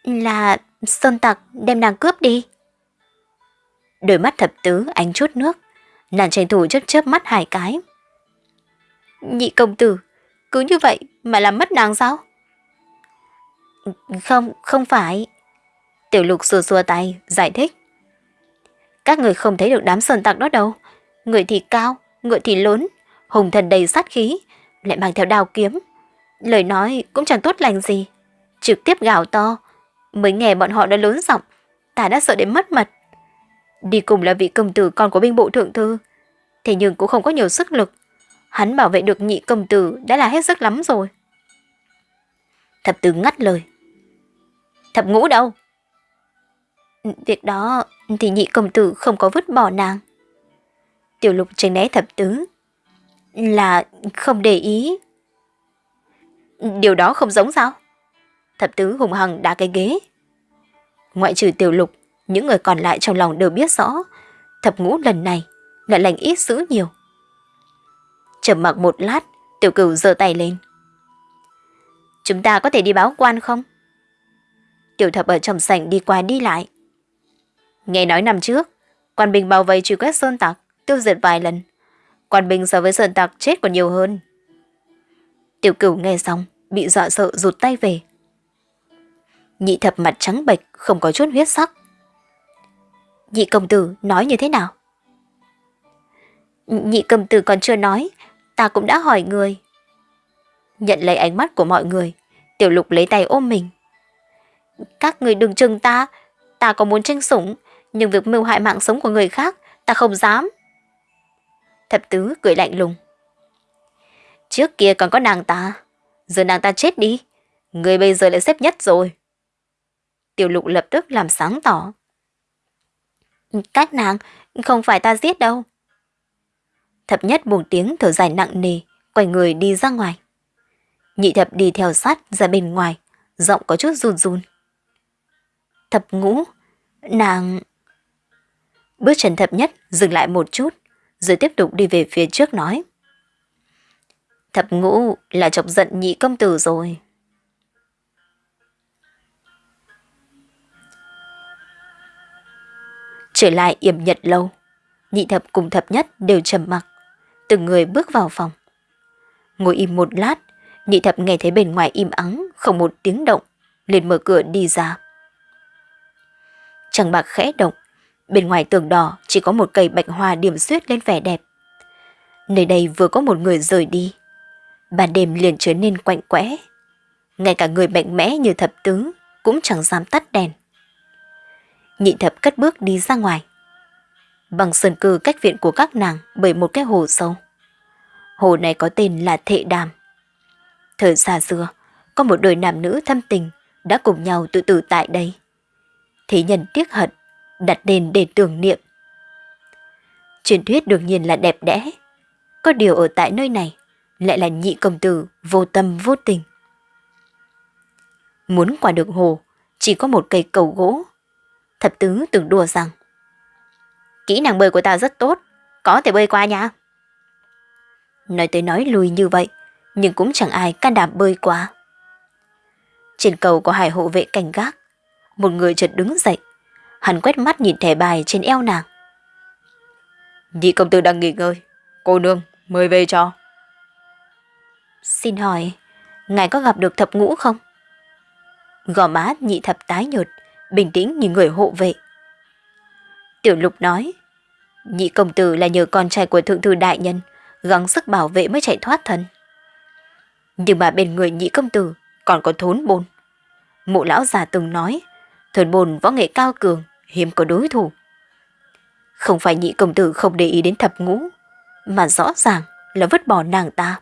Là sơn tặc đem nàng cướp đi. Đôi mắt thập tứ ánh chút nước, nàng tranh thủ chớp chớp mắt hai cái. Nhị công tử, cứ như vậy mà làm mất nàng sao? Không, không phải. Tiểu lục xua xua tay, giải thích. Các người không thấy được đám sơn tặc đó đâu. Người thì cao, ngựa thì lớn, hùng thần đầy sát khí, lại mang theo đao kiếm. Lời nói cũng chẳng tốt lành gì. Trực tiếp gào to, mới nghe bọn họ đã lớn giọng, ta đã sợ đến mất mật. Đi cùng là vị công tử con của binh bộ thượng thư, thế nhưng cũng không có nhiều sức lực. Hắn bảo vệ được nhị công tử đã là hết sức lắm rồi. Thập tứ ngắt lời. Thập ngũ đâu? Việc đó thì nhị công tử không có vứt bỏ nàng. Tiểu lục tránh né thập tứ. Là không để ý. Điều đó không giống sao? Thập tứ hùng hằng đá cái ghế. Ngoại trừ tiểu lục, những người còn lại trong lòng đều biết rõ. Thập ngũ lần này lại lành ít dữ nhiều. Trầm mặc một lát, tiểu cửu giơ tay lên. Chúng ta có thể đi báo quan không? Tiểu thập ở trong sảnh đi qua đi lại. Nghe nói năm trước, quan binh bao vây truy quét sơn tặc, tiêu diệt vài lần. Quan binh so với sơn tặc chết còn nhiều hơn. Tiểu cửu nghe xong, bị dọa sợ rụt tay về. Nhị thập mặt trắng bệch, không có chút huyết sắc. Nhị công tử nói như thế nào? Nhị công tử còn chưa nói, ta cũng đã hỏi người. Nhận lấy ánh mắt của mọi người, tiểu lục lấy tay ôm mình. Các người đừng chừng ta, ta có muốn tranh sủng, nhưng việc mưu hại mạng sống của người khác, ta không dám. Thập tứ cười lạnh lùng. Trước kia còn có nàng ta, giờ nàng ta chết đi, người bây giờ lại xếp nhất rồi. Tiểu lục lập tức làm sáng tỏ. Các nàng, không phải ta giết đâu. Thập nhất buồn tiếng thở dài nặng nề, quay người đi ra ngoài. Nhị thập đi theo sát ra bên ngoài, giọng có chút run run. Thập ngũ, nàng... Bước chân thập nhất dừng lại một chút, rồi tiếp tục đi về phía trước nói. Thập ngũ là chọc giận nhị công tử rồi. Trở lại yểm nhật lâu, nhị thập cùng thập nhất đều trầm mặc, từng người bước vào phòng. Ngồi im một lát, nhị thập nghe thấy bên ngoài im ắng, không một tiếng động, liền mở cửa đi ra. chẳng bạc khẽ động, bên ngoài tường đỏ chỉ có một cây bạch hoa điểm xuyết lên vẻ đẹp. Nơi đây vừa có một người rời đi, ban đêm liền trở nên quạnh quẽ. Ngay cả người mạnh mẽ như thập tứ cũng chẳng dám tắt đèn. Nhị thập cất bước đi ra ngoài. Bằng sơn cư cách viện của các nàng bởi một cái hồ sâu. Hồ này có tên là Thệ Đàm. Thời xa xưa, có một đôi nam nữ thâm tình đã cùng nhau tự tử tại đây. Thế nhân tiếc hận, đặt đền để tưởng niệm. Truyền thuyết đương nhiên là đẹp đẽ. Có điều ở tại nơi này lại là nhị công tử vô tâm vô tình. Muốn qua được hồ, chỉ có một cây cầu gỗ Thập tứ từng đùa rằng Kỹ năng bơi của ta rất tốt, có thể bơi qua nha. Nói tới nói lui như vậy, nhưng cũng chẳng ai can đảm bơi qua. Trên cầu có hai hộ vệ cảnh gác, một người chợt đứng dậy, hắn quét mắt nhìn thẻ bài trên eo nàng. Nhị công tử đang nghỉ ngơi, cô nương mời về cho. Xin hỏi, ngài có gặp được thập ngũ không? Gò má nhị thập tái nhợt, bình tĩnh như người hộ vệ. Tiểu lục nói, nhị công tử là nhờ con trai của thượng thư đại nhân, gắng sức bảo vệ mới chạy thoát thân. Nhưng mà bên người nhị công tử còn có thốn bồn. Mụ lão già từng nói, thốn bồn võ nghệ cao cường, hiếm có đối thủ. Không phải nhị công tử không để ý đến thập ngũ, mà rõ ràng là vứt bỏ nàng ta.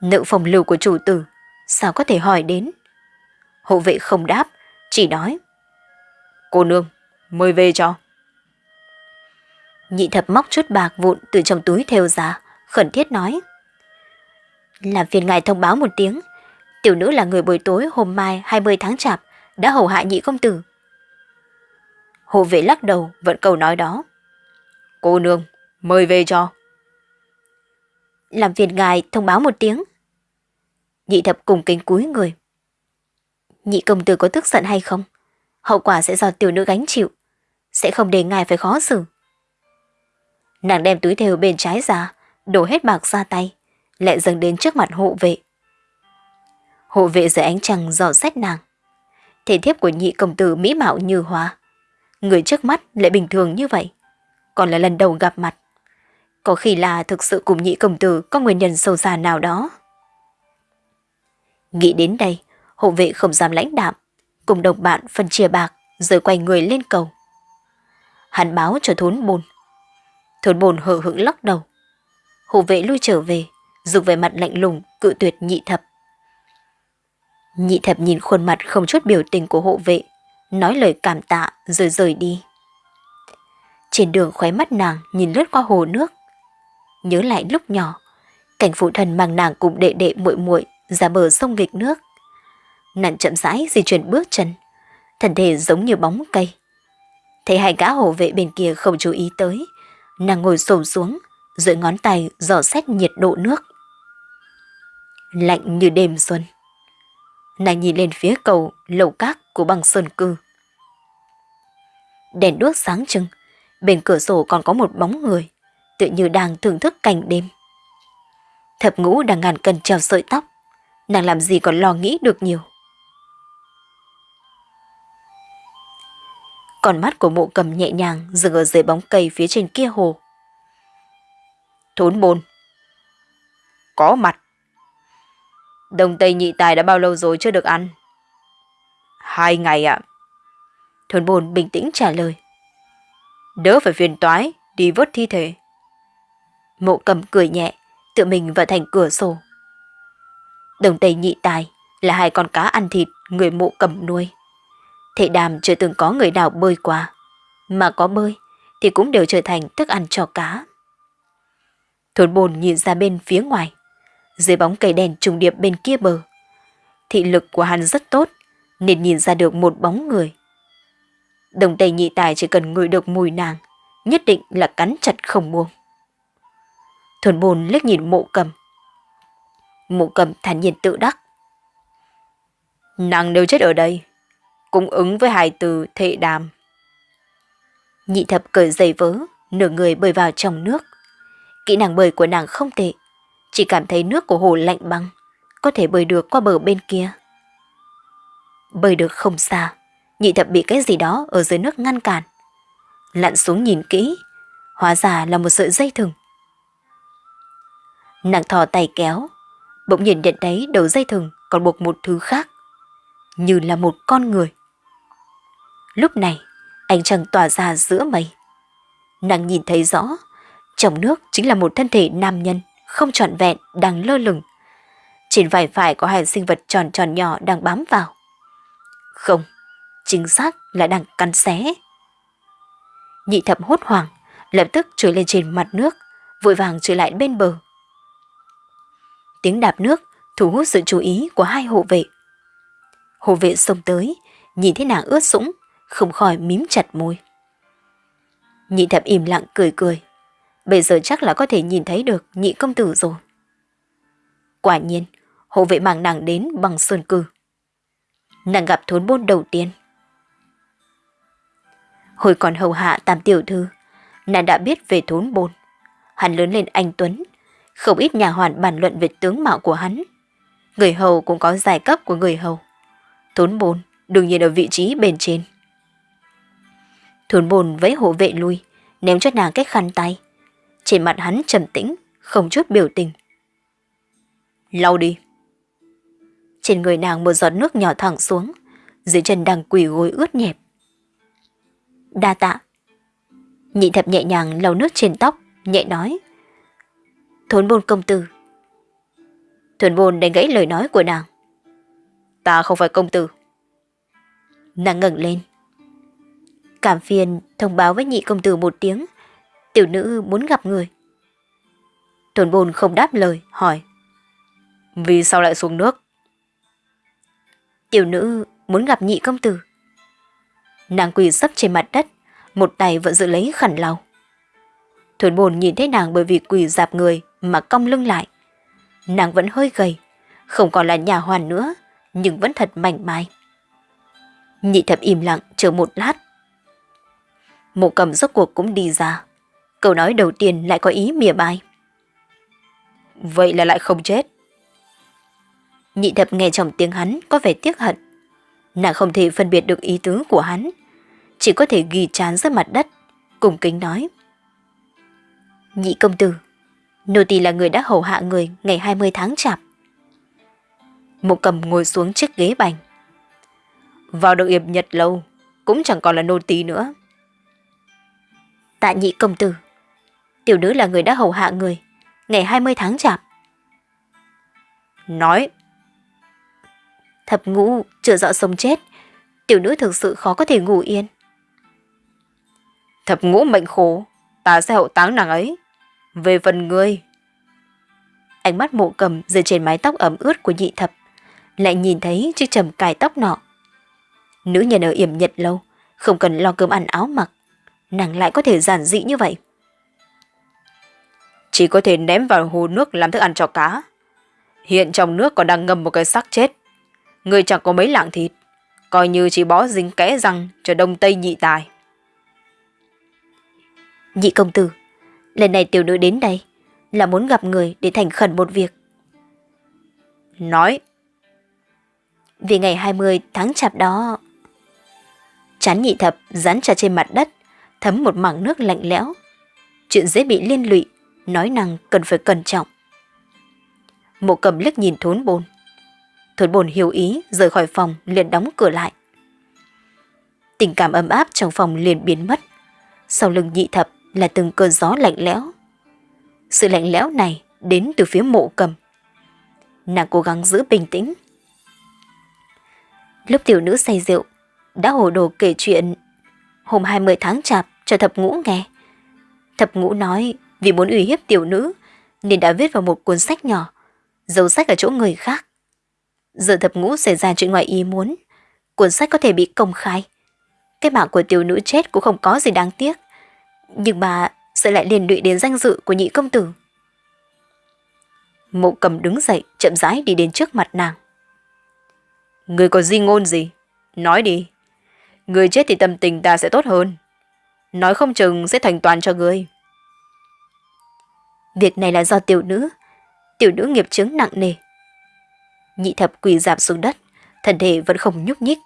Nữ phòng lưu của chủ tử, sao có thể hỏi đến? Hộ vệ không đáp, chỉ nói. Cô nương, mời về cho. Nhị thập móc chút bạc vụn từ trong túi theo ra, khẩn thiết nói. Làm phiền ngài thông báo một tiếng, tiểu nữ là người buổi tối hôm mai 20 tháng chạp, đã hầu hạ nhị công tử. Hộ vệ lắc đầu, vẫn câu nói đó. Cô nương, mời về cho. Làm phiền ngài thông báo một tiếng. Nhị thập cùng kính cúi người. Nhị công tử có tức giận hay không? Hậu quả sẽ do tiểu nữ gánh chịu. Sẽ không để ngài phải khó xử. Nàng đem túi thêu bên trái ra, đổ hết bạc ra tay, lại dâng đến trước mặt hộ vệ. Hộ vệ dưới ánh trăng dò xét nàng. Thể thiếp của nhị công tử mỹ mạo như hoa. Người trước mắt lại bình thường như vậy. Còn là lần đầu gặp mặt. Có khi là thực sự cùng nhị công tử có nguyên nhân sâu xa nào đó. Nghĩ đến đây, hộ vệ không dám lãnh đạm, cùng đồng bạn phân chia bạc rồi quay người lên cầu. Hắn báo cho thốn bồn. Thốn bồn hờ hững lắc đầu. Hộ vệ lui trở về, dùng về mặt lạnh lùng cự tuyệt nhị thập. Nhị thập nhìn khuôn mặt không chút biểu tình của hộ vệ, nói lời cảm tạ rồi rời đi. Trên đường khóe mắt nàng nhìn lướt qua hồ nước. Nhớ lại lúc nhỏ, cảnh phụ thần mang nàng cùng đệ đệ muội muội ra bờ sông nghịch nước. Nàng chậm rãi di chuyển bước chân, thân thể giống như bóng cây. Thấy hai gã hộ vệ bên kia không chú ý tới, nàng ngồi xổm xuống, dưới ngón tay dò xét nhiệt độ nước. Lạnh như đêm xuân. Nàng nhìn lên phía cầu lầu cát của băng sơn cư. Đèn đuốc sáng trưng, bên cửa sổ còn có một bóng người, tự như đang thưởng thức cảnh đêm. Thập ngũ đang ngàn cân treo sợi tóc, nàng làm gì còn lo nghĩ được nhiều. Còn mắt của mộ cầm nhẹ nhàng dừng ở dưới bóng cây phía trên kia hồ. Thốn bồn. Có mặt. Đồng Tây nhị tài đã bao lâu rồi chưa được ăn? Hai ngày ạ. À. Thốn bồn bình tĩnh trả lời. Đỡ phải phiền toái, đi vớt thi thể. Mộ cầm cười nhẹ, tự mình vào thành cửa sổ. Đồng Tây nhị tài là hai con cá ăn thịt người mộ cầm nuôi. Thệ đàm chưa từng có người nào bơi qua. Mà có bơi thì cũng đều trở thành thức ăn cho cá. Thôn bồn nhìn ra bên phía ngoài. Dưới bóng cây đèn trùng điệp bên kia bờ. Thị lực của hắn rất tốt nên nhìn ra được một bóng người. Đồng tây nhị tài chỉ cần ngửi được mùi nàng, nhất định là cắn chặt không buông. Thuần bồn liếc nhìn mộ cầm. Mộ cầm thản nhiên tự đắc. Nàng đều chết ở đây, cũng ứng với hai từ thệ đàm. Nhị thập cởi giày vớ, nửa người bơi vào trong nước. Kỹ năng bơi của nàng không tệ, chỉ cảm thấy nước của hồ lạnh băng, có thể bơi được qua bờ bên kia. Bơi được không xa, nhị thập bị cái gì đó ở dưới nước ngăn cản. Lặn xuống nhìn kỹ, hóa ra là một sợi dây thừng. Nàng thò tay kéo, bỗng nhìn nhận thấy đầu dây thừng còn buộc một thứ khác, như là một con người. Lúc này, ánh trăng tỏa ra giữa mây. Nàng nhìn thấy rõ, trong nước chính là một thân thể nam nhân, không trọn vẹn, đang lơ lửng. Trên vải phải có hai sinh vật tròn tròn nhỏ đang bám vào. Không, chính xác là đang cắn xé. Nhị thập hốt hoảng, lập tức trồi lên trên mặt nước, vội vàng trở lại bên bờ. Tiếng đạp nước thu hút sự chú ý của hai hộ vệ. Hộ vệ xông tới, nhìn thấy nàng ướt sũng, không khỏi mím chặt môi. Nhị thập im lặng cười cười. Bây giờ chắc là có thể nhìn thấy được nhị công tử rồi. Quả nhiên, hộ vệ mang nàng đến bằng sơn cư. Nàng gặp thốn bôn đầu tiên. Hồi còn hầu hạ tam tiểu thư, nàng đã biết về thốn bôn. Hắn lớn lên anh Tuấn, không ít nhà hoàn bàn luận về tướng mạo của hắn. Người hầu cũng có giai cấp của người hầu. Thốn bôn đương nhiên ở vị trí bên trên. Thốn bồn với hộ vệ lui, ném cho nàng cái khăn tay. Trên mặt hắn trầm tĩnh, không chút biểu tình. Lau đi. Trên người nàng một giọt nước nhỏ thẳng xuống, dưới chân đang quỳ gối ướt nhẹp. Đa tạ. Nhị thập nhẹ nhàng lau nước trên tóc, nhẹ nói. Thốn bồn công tử. Thuần bồn đánh gãy lời nói của nàng. Ta không phải công tử. Nàng ngẩng lên. Cảm phiền thông báo với nhị công tử một tiếng. Tiểu nữ muốn gặp người. Thuần bồn không đáp lời, hỏi. Vì sao lại xuống nước? Tiểu nữ muốn gặp nhị công tử. Nàng quỳ sấp trên mặt đất, một tay vẫn giữ lấy khẩn lau. Thuần bồn nhìn thấy nàng bởi vì quỳ dạp người mà cong lưng lại. Nàng vẫn hơi gầy, không còn là nhà hoàn nữa, nhưng vẫn thật mảnh mai. Nhị thập im lặng chờ một lát. Mộ cầm rốt cuộc cũng đi ra. Câu nói đầu tiên lại có ý mỉa mai. Vậy là lại không chết. Nhị thập nghe trong tiếng hắn có vẻ tiếc hận. Nàng không thể phân biệt được ý tứ của hắn. Chỉ có thể ghi chán dưới mặt đất, cùng kính nói. Nhị công tử, nô tỳ là người đã hầu hạ người ngày 20 tháng chạp. Mộ cầm ngồi xuống chiếc ghế bành. Vào được yệp nhật lâu, cũng chẳng còn là nô tỳ nữa. Tạ nhị công tử, tiểu nữ là người đã hầu hạ người, ngày 20 tháng chạp. Nói. Thập ngũ, chưa rõ sống chết, tiểu nữ thực sự khó có thể ngủ yên. Thập ngũ mệnh khổ, ta sẽ hậu táng nàng ấy. Về phần ngươi. Ánh mắt mộ cầm rơi trên mái tóc ẩm ướt của nhị thập, lại nhìn thấy chiếc trầm cài tóc nọ. Nữ nhân ở yểm nhật lâu, không cần lo cơm ăn áo mặc, nàng lại có thể giản dị như vậy. Chỉ có thể ném vào hồ nước làm thức ăn cho cá. Hiện trong nước còn đang ngâm một cái xác chết. Người chẳng có mấy lạng thịt, coi như chỉ bó dính kẽ răng cho đông tây nhị tài. Nhị công tử, lần này tiểu nữ đến đây là muốn gặp người để thành khẩn một việc. Nói. Vì ngày 20 tháng chạp đó... Chán nhị thập dán chặt trên mặt đất, thấm một mảng nước lạnh lẽo. Chuyện dễ bị liên lụy, nói năng cần phải cẩn trọng. Mộ cầm liếc nhìn thốn bồn. Thốn bồn hiểu ý, rời khỏi phòng, liền đóng cửa lại. Tình cảm ấm áp trong phòng liền biến mất. Sau lưng nhị thập là từng cơn gió lạnh lẽo. Sự lạnh lẽo này đến từ phía mộ cầm. Nàng cố gắng giữ bình tĩnh. Lúc tiểu nữ say rượu, đã hồ đồ kể chuyện hôm 20 tháng chạp cho thập ngũ nghe. Thập ngũ nói vì muốn uy hiếp tiểu nữ nên đã viết vào một cuốn sách nhỏ, giấu sách ở chỗ người khác. Giờ thập ngũ xảy ra chuyện ngoài ý muốn, cuốn sách có thể bị công khai. Cái mạng của tiểu nữ chết cũng không có gì đáng tiếc. Nhưng mà sẽ lại liên lụy đến danh dự của nhị công tử. Mộ cầm đứng dậy, chậm rãi đi đến trước mặt nàng. Người có di ngôn gì? Nói đi. Người chết thì tâm tình ta sẽ tốt hơn. Nói không chừng sẽ thành toàn cho người. Việc này là do tiểu nữ. Tiểu nữ nghiệp chứng nặng nề. Nhị thập quỳ giảm xuống đất, thân thể vẫn không nhúc nhích.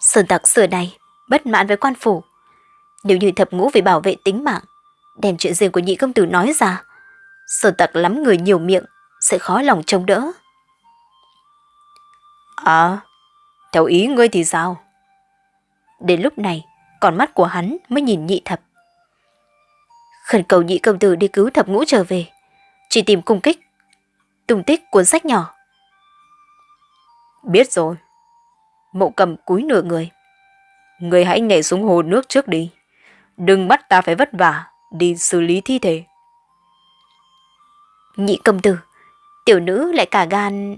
Sơn tặc xưa này, bất mãn với quan phủ, nếu như thập ngũ vì bảo vệ tính mạng, đem chuyện riêng của nhị công tử nói ra, sơn tặc lắm người nhiều miệng, sẽ khó lòng chống đỡ. À, theo ý ngươi thì sao? Đến lúc này, còn mắt của hắn mới nhìn nhị thập. Khẩn cầu nhị công tử đi cứu thập ngũ trở về, chỉ tìm cung kích, tung tích cuốn sách nhỏ. Biết rồi. Mộ cầm cúi nửa người. Người hãy nhảy xuống hồ nước trước đi đừng bắt ta phải vất vả đi xử lý thi thể. Nhị công tử, tiểu nữ lại cả gan...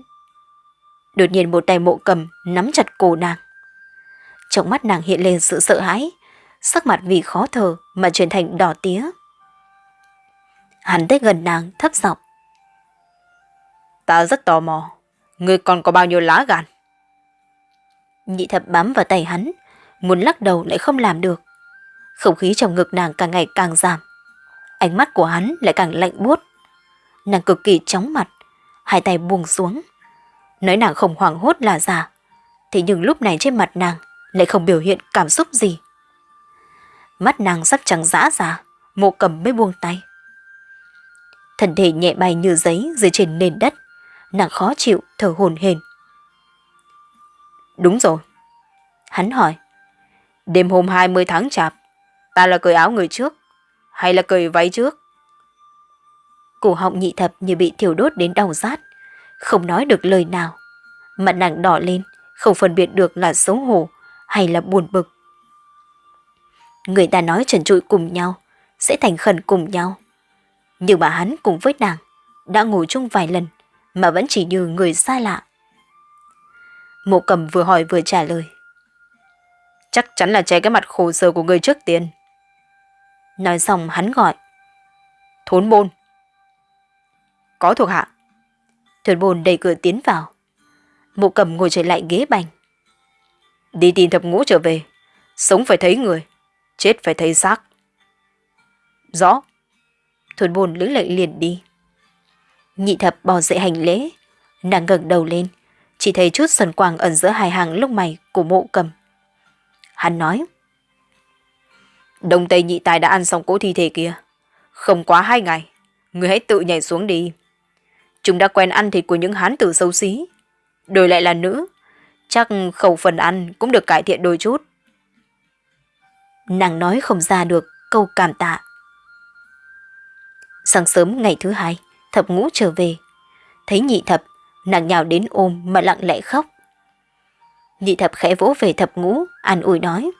Đột nhiên một tay mộ cầm nắm chặt cổ nàng. Trong mắt nàng hiện lên sự sợ hãi, sắc mặt vì khó thở mà chuyển thành đỏ tía. Hắn tới gần nàng thấp giọng. Ta rất tò mò, ngươi còn có bao nhiêu lá gan? Nhị thập bám vào tay hắn, muốn lắc đầu lại không làm được. Không khí trong ngực nàng càng ngày càng giảm. Ánh mắt của hắn lại càng lạnh buốt. Nàng cực kỳ chóng mặt, hai tay buông xuống. Nói nàng không hoảng hốt là giả, thế nhưng lúc này trên mặt nàng lại không biểu hiện cảm xúc gì. Mắt nàng sắp trắng dã ra, mộ cầm mới buông tay. Thân thể nhẹ bay như giấy dưới trên nền đất, nàng khó chịu, thở hồn hển. Đúng rồi. Hắn hỏi. Đêm hôm 20 tháng chạp, ta là cởi áo người trước, hay là cởi váy trước? Cổ họng nhị thập như bị thiêu đốt đến đau rát, không nói được lời nào. Mặt nàng đỏ lên, không phân biệt được là xấu hổ hay là buồn bực. Người ta nói trần trụi cùng nhau, sẽ thành khẩn cùng nhau. Nhưng mà hắn cùng với nàng, đã ngồi chung vài lần, mà vẫn chỉ như người xa lạ. Mộ cầm vừa hỏi vừa trả lời. Chắc chắn là che cái mặt khổ sở của người trước tiên. Nói xong hắn gọi. Thốn bôn. Có thuộc hạ. Thốn bôn đẩy cửa tiến vào. Mộ cầm ngồi trở lại ghế bành. Đi tìm thập ngũ trở về. Sống phải thấy người. Chết phải thấy xác. Rõ. thuần bồn lưỡng lệnh liền đi. Nhị thập bò dậy hành lễ. Nàng ngẩng đầu lên chỉ thấy chút sần quang ẩn giữa hai hàng lông mày của mộ cầm. Hắn nói. Đông Tây nhị tài đã ăn xong cỗ thi thể kia. Không quá hai ngày, người hãy tự nhảy xuống đi. Chúng đã quen ăn thịt của những hán tử xấu xí. Đổi lại là nữ, chắc khẩu phần ăn cũng được cải thiện đôi chút. Nàng nói không ra được câu cảm tạ. Sáng sớm ngày thứ hai, thập ngũ trở về. Thấy nhị thập nàng nhào đến ôm mà lặng lẽ khóc. Nhị thập khẽ vỗ về thập ngũ, an ủi nói.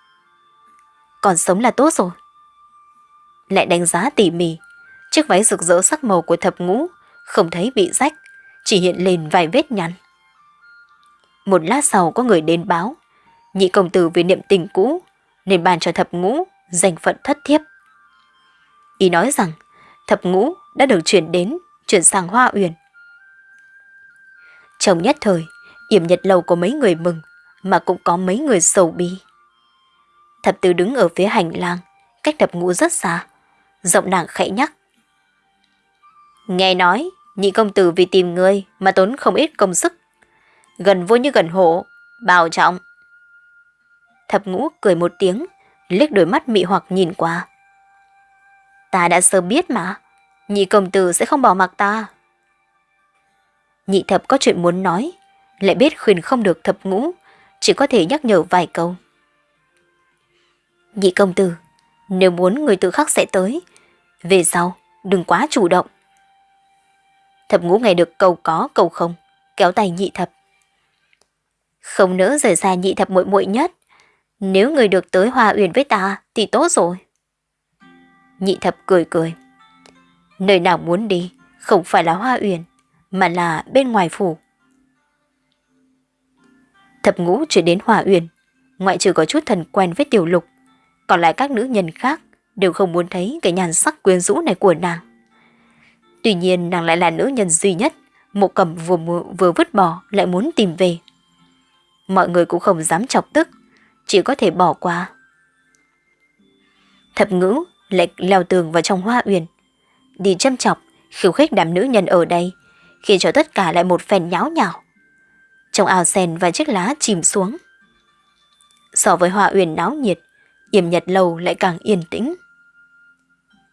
Còn sống là tốt rồi. Lại đánh giá tỉ mỉ, chiếc váy rực rỡ sắc màu của thập ngũ không thấy bị rách, chỉ hiện lên vài vết nhăn. Một lát sau có người đến báo, nhị công tử vì niệm tình cũ nên bàn cho thập ngũ danh phận thất thiếp. Ý nói rằng thập ngũ đã được chuyển đến, chuyển sang Hoa Uyển. Trong nhất thời, yểm nhật lầu có mấy người mừng, mà cũng có mấy người sầu bi. Thập tứ đứng ở phía hành lang, cách thập ngũ rất xa. Giọng nàng khẽ nhắc. Nghe nói, nhị công tử vì tìm người mà tốn không ít công sức. Gần vô như gần hộ, bảo trọng. Thập ngũ cười một tiếng, liếc đôi mắt mị hoặc nhìn qua. Ta đã sớm biết mà, nhị công tử sẽ không bỏ mặc ta. Nhị thập có chuyện muốn nói, lại biết khuyên không được thập ngũ, chỉ có thể nhắc nhở vài câu. Nhị công tử, nếu muốn người tự khắc sẽ tới, về sau đừng quá chủ động. Thập ngũ nghe được câu có câu không, kéo tay nhị thập. Không nỡ rời xa nhị thập muội muội nhất, nếu người được tới hòa uyển với ta thì tốt rồi. Nhị thập cười cười. Nơi nào muốn đi, không phải là hoa uyển, mà là bên ngoài phủ. Thập ngũ chuyển đến Hòa Uyển, ngoại trừ có chút thần quen với tiểu lục, còn lại các nữ nhân khác đều không muốn thấy cái nhàn sắc quyến rũ này của nàng. Tuy nhiên nàng lại là nữ nhân duy nhất, mộ cầm vừa, vừa vứt bỏ lại muốn tìm về. Mọi người cũng không dám chọc tức, chỉ có thể bỏ qua. Thập ngữ lệch leo tường vào trong hoa uyển, đi châm chọc, khiêu khích đám nữ nhân ở đây, khiến cho tất cả lại một phen nháo nhào. Trong ao sen và chiếc lá chìm xuống. So với hoa uyển náo nhiệt, yểm nhật lâu lại càng yên tĩnh.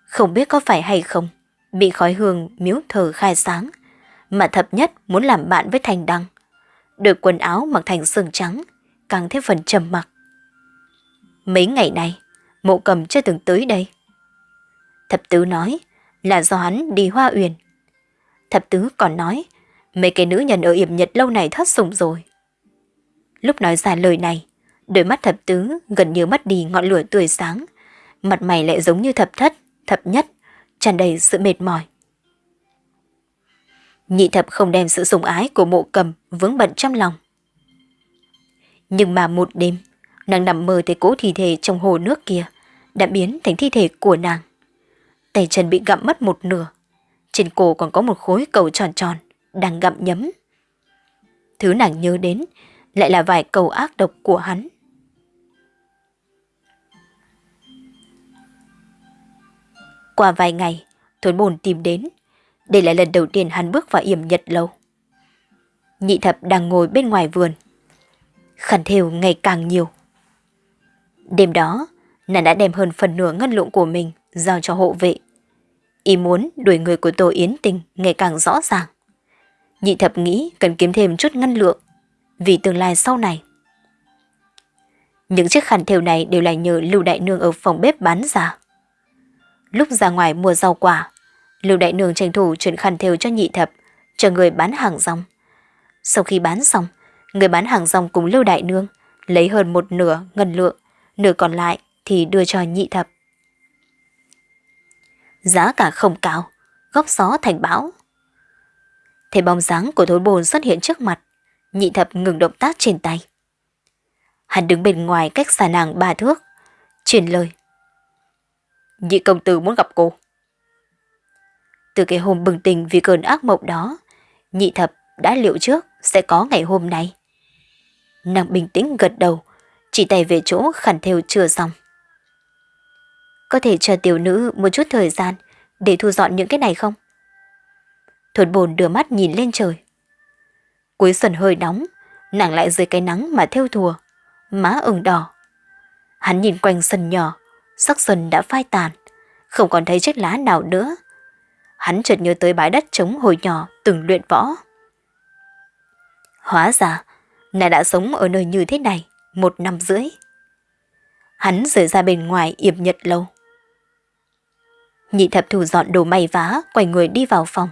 Không biết có phải hay không, bị khói hương miếu thờ khai sáng, mà thập nhất muốn làm bạn với thành đăng đôi quần áo mặc thành sương trắng, càng thêm phần trầm mặc. Mấy ngày này, mộ cầm chưa từng tới đây. Thập tứ nói là do hắn đi hoa uyển Thập tứ còn nói, mấy cái nữ nhân ở yểm nhật lâu này thất sủng rồi. Lúc nói ra lời này, đôi mắt thập tứ gần như mất đi ngọn lửa tươi sáng, mặt mày lại giống như thập thất, thập nhất, tràn đầy sự mệt mỏi. Nhị thập không đem sự sủng ái của mộ cầm vướng bận trong lòng. Nhưng mà một đêm, nàng nằm mơ thấy cố thi thể trong hồ nước kia đã biến thành thi thể của nàng. Tay chân bị gặm mất một nửa, trên cổ còn có một khối cầu tròn tròn, đang gặm nhấm. Thứ nàng nhớ đến lại là vài cầu ác độc của hắn. Qua vài ngày, thốn bồn tìm đến. Đây là lần đầu tiên hắn bước vào yểm nhật lâu. Nhị thập đang ngồi bên ngoài vườn. Khẩn thêu ngày càng nhiều. Đêm đó, nàng đã đem hơn phần nửa ngân lượng của mình giao cho hộ vệ. Ý muốn đuổi người của Tô Yến Tình ngày càng rõ ràng. Nhị thập nghĩ cần kiếm thêm chút ngân lượng vì tương lai sau này. Những chiếc khăn thêu này đều là nhờ Lưu Đại Nương ở phòng bếp bán ra. Lúc ra ngoài mua rau quả, Lưu Đại Nương tranh thủ chuyển khăn thêu cho nhị thập, cho người bán hàng rong. Sau khi bán xong, người bán hàng rong cùng Lưu Đại Nương lấy hơn một nửa ngân lượng, nửa còn lại thì đưa cho nhị thập. Giá cả không cao, góc gió thành bão. Thế bóng dáng của thối bồn xuất hiện trước mặt, nhị thập ngừng động tác trên tay. Hắn đứng bên ngoài cách xa nàng ba thước, truyền lời. Nhị công tử muốn gặp cô. Từ cái hôm bừng tỉnh vì cơn ác mộng đó, nhị thập đã liệu trước sẽ có ngày hôm nay. Nàng bình tĩnh gật đầu, chỉ tay về chỗ khẩn theo chưa xong. Có thể cho tiểu nữ một chút thời gian để thu dọn những cái này không? thuật bồn đưa mắt nhìn lên trời. Cuối xuân hơi nóng, nàng lại dưới cái nắng mà theo thùa, má ửng đỏ. Hắn nhìn quanh sân nhỏ, sắc xuân đã phai tàn, không còn thấy chiếc lá nào nữa. Hắn chợt nhớ tới bãi đất trống hồi nhỏ từng luyện võ. Hóa ra, nàng đã sống ở nơi như thế này một năm rưỡi. Hắn rời ra bên ngoài yểm nhật lâu. Nhị thập thủ dọn đồ may vá, quay người đi vào phòng.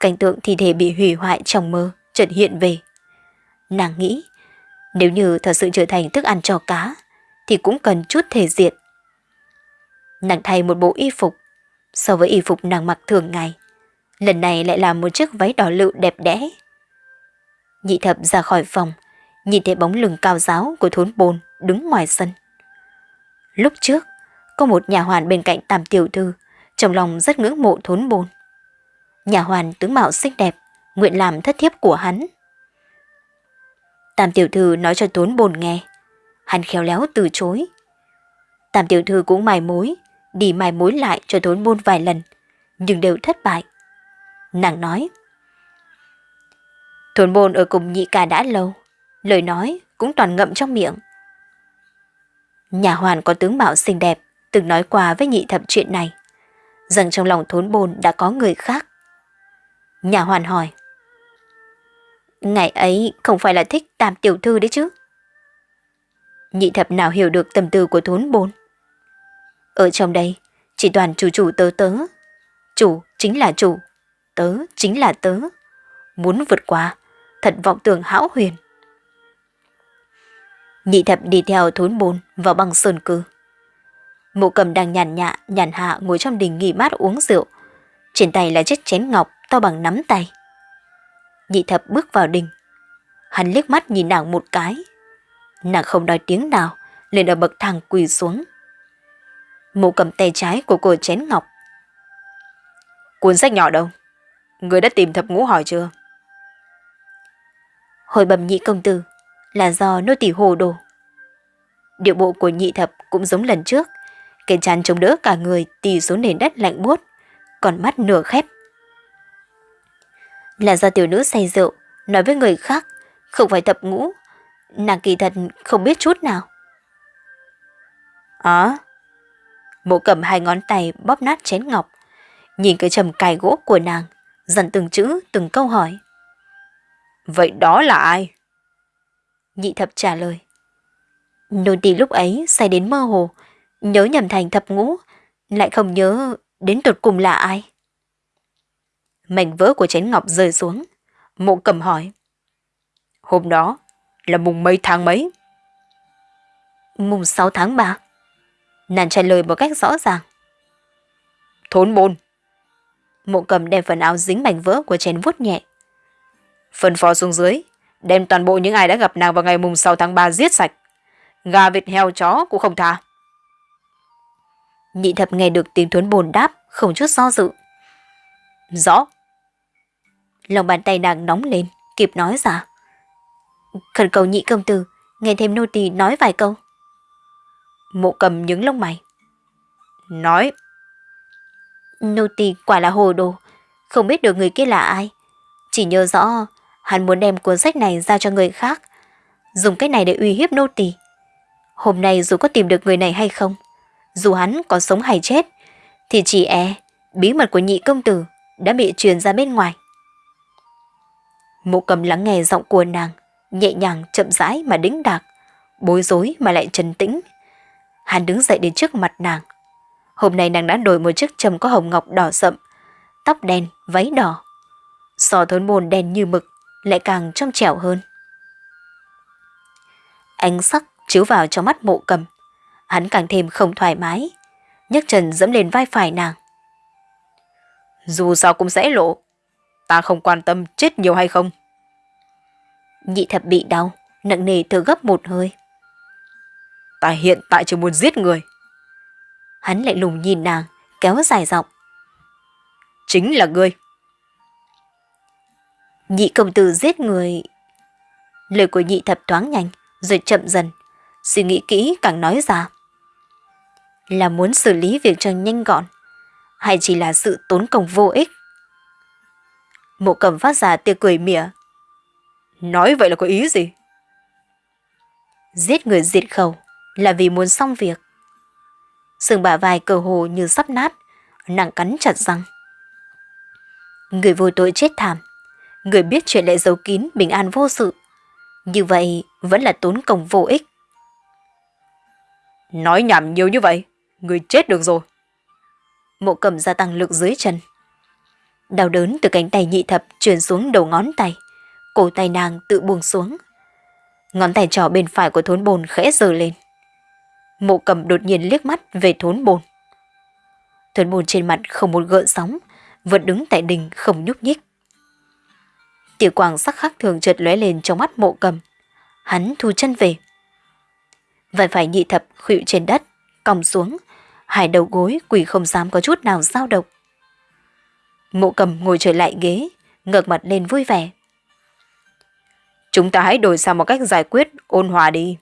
Cảnh tượng thi thể bị hủy hoại trong mơ, chợt hiện về. Nàng nghĩ, nếu như thật sự trở thành thức ăn cho cá, thì cũng cần chút thể diện. Nàng thay một bộ y phục, so với y phục nàng mặc thường ngày. Lần này lại là một chiếc váy đỏ lựu đẹp đẽ. Nhị thập ra khỏi phòng, nhìn thấy bóng lưng cao giáo của thốn bồn đứng ngoài sân. Lúc trước, có một nhà hoàn bên cạnh tam tiểu thư, trong lòng rất ngưỡng mộ thốn bồn. Nhà hoàn tướng mạo xinh đẹp, nguyện làm thất thiếp của hắn. Tam tiểu thư nói cho thốn bồn nghe, hắn khéo léo từ chối. Tam tiểu thư cũng mài mối, đi mài mối lại cho thốn môn vài lần, nhưng đều thất bại. Nàng nói, Thốn môn ở cùng nhị ca đã lâu, lời nói cũng toàn ngậm trong miệng. Nhà hoàn có tướng mạo xinh đẹp, từng nói qua với nhị thập chuyện này, rằng trong lòng thốn bồn đã có người khác. Nhà hoàn hỏi, Ngày ấy không phải là thích tam tiểu thư đấy chứ? Nhị thập nào hiểu được tâm tư của thốn bồn? Ở trong đây, chỉ toàn chủ chủ tớ tớ. Chủ chính là chủ, tớ chính là tớ. Muốn vượt qua, thật vọng tưởng hão huyền. Nhị thập đi theo thốn bồn vào băng sơn cư. mộ cầm đang nhàn nhạ, nhàn hạ ngồi trong đình nghỉ mát uống rượu. Trên tay là chiếc chén ngọc to bằng nắm tay. Nhị thập bước vào đình. Hắn liếc mắt nhìn nàng một cái. Nàng không nói tiếng nào, liền ở bậc thang quỳ xuống. Mụ cầm tay trái của cô chén ngọc. Cuốn sách nhỏ đâu? Người đã tìm thập ngũ hỏi chưa? Hồi bầm nhị công tử, là do nô tỳ hồ đồ. Điệu bộ của nhị thập cũng giống lần trước, cái chán chống đỡ cả người tì xuống nền đất lạnh buốt, còn mắt nửa khép. Là do tiểu nữ say rượu, nói với người khác, không phải thập ngũ, nàng kỳ thật không biết chút nào. À, mộ cầm hai ngón tay bóp nát chén ngọc, nhìn cái trầm cài gỗ của nàng, dần từng chữ, từng câu hỏi. Vậy đó là ai? Nhị thập trả lời. Nô tỳ lúc ấy say đến mơ hồ, nhớ nhầm thành thập ngũ, lại không nhớ đến tột cùng là ai. Mảnh vỡ của chén ngọc rơi xuống, mộ cầm hỏi. Hôm đó là mùng mấy tháng mấy? Mùng 6 tháng 3. Nàng trả lời một cách rõ ràng. Thốn môn. Mộ cầm đem phần áo dính mảnh vỡ của chén vuốt nhẹ. Phần phó xuống dưới, đem toàn bộ những ai đã gặp nàng vào ngày mùng 6 tháng 3 giết sạch. Gà vịt heo chó cũng không tha. Nhị thập nghe được tiếng thuấn bồn đáp, không chút do dự. Rõ. lòng bàn tay nàng nóng lên, kịp nói ra. Khẩn cầu nhị công tử, nghe thêm nô tỳ nói vài câu. Mộ cầm những lông mày. Nói. Nô tỳ quả là hồ đồ, không biết được người kia là ai. Chỉ nhớ rõ hắn muốn đem cuốn sách này ra cho người khác, dùng cái này để uy hiếp nô tỳ. Hôm nay dù có tìm được người này hay không, dù hắn có sống hay chết, thì chỉ e bí mật của nhị công tử đã bị truyền ra bên ngoài. Mộ cầm lắng nghe giọng của nàng, nhẹ nhàng chậm rãi mà đĩnh đạc, bối rối mà lại trấn tĩnh. Hắn đứng dậy đến trước mặt nàng. Hôm nay nàng đã đổi một chiếc trầm có hồng ngọc đỏ sậm, tóc đen, váy đỏ. Sò thốn môn đen như mực, lại càng trong trẻo hơn. Ánh sắc chiếu vào trong mắt mộ cầm. Hắn càng thêm không thoải mái, nhấc chân dẫm lên vai phải nàng. Dù sao cũng sẽ lộ, ta không quan tâm chết nhiều hay không. Nhị thập bị đau, nặng nề thở gấp một hơi. Ta hiện tại chỉ muốn giết người. Hắn lại lùng nhìn nàng, kéo dài giọng. Chính là ngươi. Nhị công tử giết người. Lời của nhị thập thoáng nhanh, rồi chậm dần. Suy nghĩ kỹ càng nói ra. Là muốn xử lý việc cho nhanh gọn, hay chỉ là sự tốn công vô ích? Mộ cầm phát ra tia cười mỉa. Nói vậy là có ý gì? Giết người diệt khẩu là vì muốn xong việc. Sừng bả vai cờ hồ như sắp nát, nặng cắn chặt răng. Người vô tội chết thảm, người biết chuyện lại giấu kín bình an vô sự. Như vậy vẫn là tốn công vô ích. Nói nhảm nhiều như vậy, người chết được rồi. Mộ cầm gia tăng lực dưới chân. Đau đớn từ cánh tay nhị thập truyền xuống đầu ngón tay. Cổ tay nàng tự buông xuống. Ngón tay trỏ bên phải của thốn bồn khẽ giơ lên. Mộ cầm đột nhiên liếc mắt về thốn bồn. Thốn bồn trên mặt không một gợn sóng, vẫn đứng tại đỉnh không nhúc nhích. Tiểu quang sắc khác thường chợt lóe lên trong mắt mộ cầm. Hắn thu chân về. Vài phải nhị thập khuỵu trên đất, còng xuống, hai đầu gối quỳ không dám có chút nào dao động. Mộ cầm ngồi trở lại ghế, ngược mặt lên vui vẻ. Chúng ta hãy đổi sang một cách giải quyết ôn hòa đi.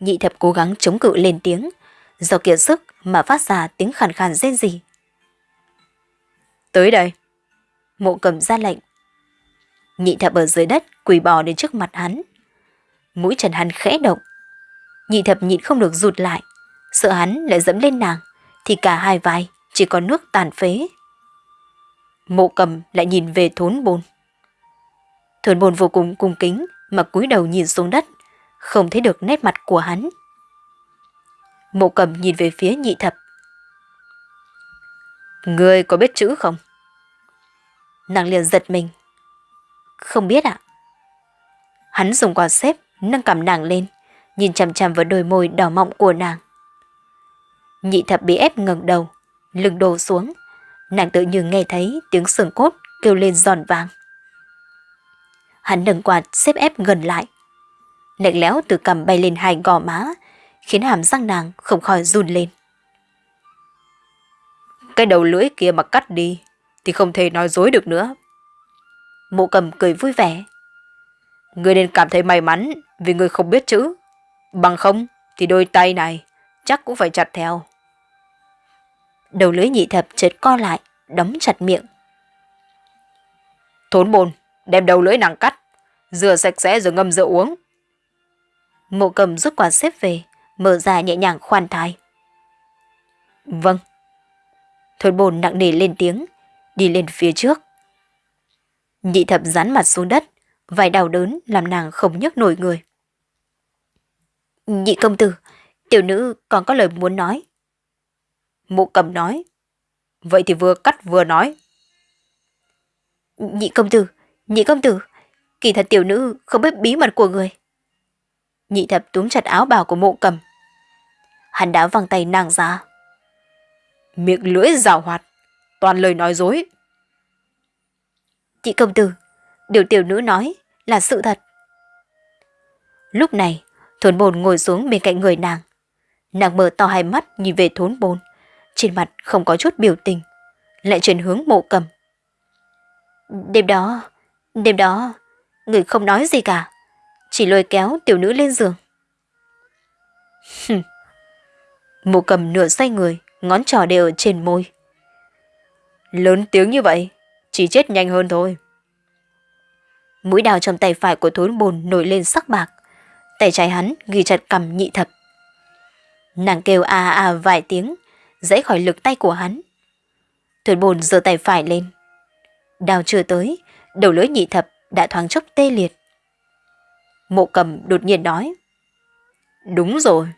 Nhị thập cố gắng chống cự lên tiếng, do kiệt sức mà phát ra tiếng khàn khàn rên rỉ. Tới đây. Mộ cầm ra lệnh. Nhị thập ở dưới đất quỳ bò đến trước mặt hắn. Mũi chân hắn khẽ động. Nhị thập nhịn không được rụt lại. Sợ hắn lại dẫm lên nàng, thì cả hai vai chỉ có nước tàn phế. Mộ cầm lại nhìn về thốn bồn. Thốn bồn vô cùng cung kính mà cúi đầu nhìn xuống đất, không thấy được nét mặt của hắn. Mộ cầm nhìn về phía nhị thập. Ngươi có biết chữ không? Nàng liền giật mình. Không biết ạ. Hắn dùng quạt xếp nâng cầm nàng lên, nhìn chằm chằm vào đôi môi đỏ mọng của nàng. Nhị thập bị ép ngẩng đầu, lưng đổ xuống. Nàng tự như nghe thấy tiếng sườn cốt kêu lên giòn vàng. Hắn nâng quạt xếp ép gần lại. Lạnh lẽo từ cầm bay lên hai gò má, khiến hàm răng nàng không khỏi run lên. Cái đầu lưỡi kia mà cắt đi, thì không thể nói dối được nữa. Mộ cầm cười vui vẻ. Người nên cảm thấy may mắn vì người không biết chữ. Bằng không thì đôi tay này chắc cũng phải chặt theo. Đầu lưỡi nhị thập chợt co lại, đóng chặt miệng. Thốn bồn, đem đầu lưỡi nàng cắt, rửa sạch sẽ rồi ngâm rượu uống. Mộ cầm rút quạt xếp về, mở ra nhẹ nhàng khoan thai. Vâng. Thôi bồn nặng nề lên tiếng, đi lên phía trước. Nhị thập rán mặt xuống đất, vài đau đớn làm nàng không nhấc nổi người. Nhị công tử, tiểu nữ còn có lời muốn nói. Mộ cầm nói. Vậy thì vừa cắt vừa nói. Nhị công tử, nhị công tử, kỳ thật tiểu nữ không biết bí mật của người. Nhị thập túm chặt áo bào của mộ cầm. Hắn đã văng tay nàng ra. Miệng lưỡi rào hoạt, toàn lời nói dối. Chị công tử, điều tiểu nữ nói là sự thật. Lúc này, thốn bồn ngồi xuống bên cạnh người nàng. Nàng mở to hai mắt nhìn về thốn bồn, trên mặt không có chút biểu tình, lại chuyển hướng mộ cầm. Đêm đó, đêm đó, người không nói gì cả, chỉ lôi kéo tiểu nữ lên giường. Mộ cầm nửa xoay người, ngón trỏ đều ở trên môi. Lớn tiếng như vậy, chỉ chết nhanh hơn thôi. Mũi đào trong tay phải của thốn bồn nổi lên sắc bạc. Tay trái hắn ghi chặt cầm nhị thập. Nàng kêu à à vài tiếng, dãy khỏi lực tay của hắn. Thốn bồn giơ tay phải lên. Đào chưa tới, đầu lưỡi nhị thập đã thoáng chốc tê liệt. Mộ cầm đột nhiên nói. Đúng rồi.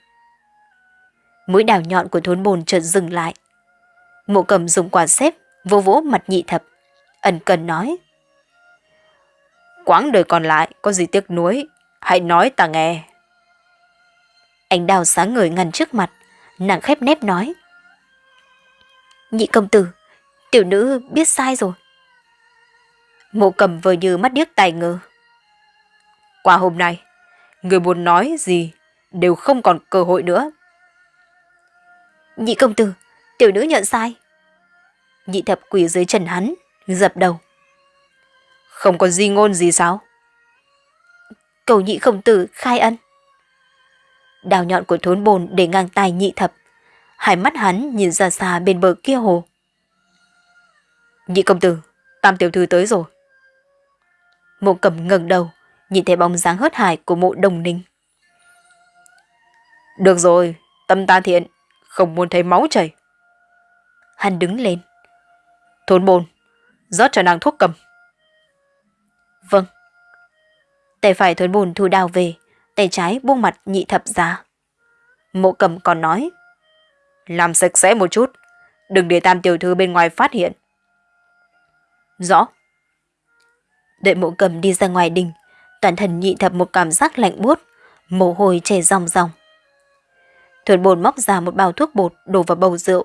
Mũi đào nhọn của thốn bồn chợt dừng lại. Mộ cầm dùng quả xếp vô vỗ mặt nhị thập. Ẩn cần nói. Quãng đời còn lại có gì tiếc nuối, hãy nói ta nghe. Ánh đào sáng ngời ngăn trước mặt, nàng khép nép nói. Nhị công tử, tiểu nữ biết sai rồi. Mộ cầm vừa như mắt điếc tài ngờ. Qua hôm nay, người muốn nói gì đều không còn cơ hội nữa. Nhị công tử, tiểu nữ nhận sai. Nhị thập quỳ dưới chân hắn, dập đầu. Không có di ngôn gì sao? Cầu nhị công tử khai ân. Đào nhọn của thốn bồn để ngang tay nhị thập. Hai mắt hắn nhìn ra xa bên bờ kia hồ. Nhị công tử, tam tiểu thư tới rồi. Mộ cầm ngẩng đầu, nhìn thấy bóng dáng hớt hải của mộ đồng ninh. Được rồi, tâm ta thiện, không muốn thấy máu chảy. Hắn đứng lên. Thốn bồn, rót cho nàng thuốc cầm. Vâng. Tay phải thốn bồn thu đào về, tay trái buông mặt nhị thập ra. Mộ cầm còn nói. Làm sạch sẽ một chút, đừng để tam tiểu thư bên ngoài phát hiện. Rõ. Đợi mộ cầm đi ra ngoài đình, toàn thân nhị thập một cảm giác lạnh buốt, mồ hôi chảy ròng ròng. Thuần bồn móc ra một bao thuốc bột đổ vào bầu rượu,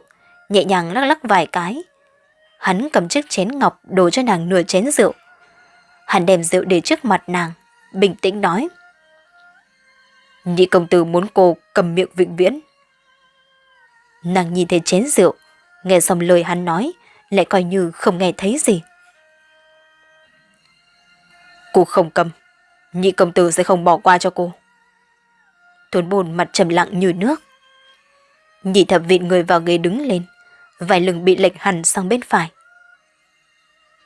nhẹ nhàng lắc lắc vài cái. Hắn cầm chiếc chén ngọc đổ cho nàng nửa chén rượu. Hắn đem rượu để trước mặt nàng, bình tĩnh nói. Nhị công tử muốn cô cầm miệng vĩnh viễn. Nàng nhìn thấy chén rượu, nghe xong lời hắn nói, lại coi như không nghe thấy gì. Cô không cầm, nhị công tử sẽ không bỏ qua cho cô. Tuấn bồn mặt trầm lặng như nước. Nhị thập vịn người vào ghế đứng lên, vài lưng bị lệch hẳn sang bên phải.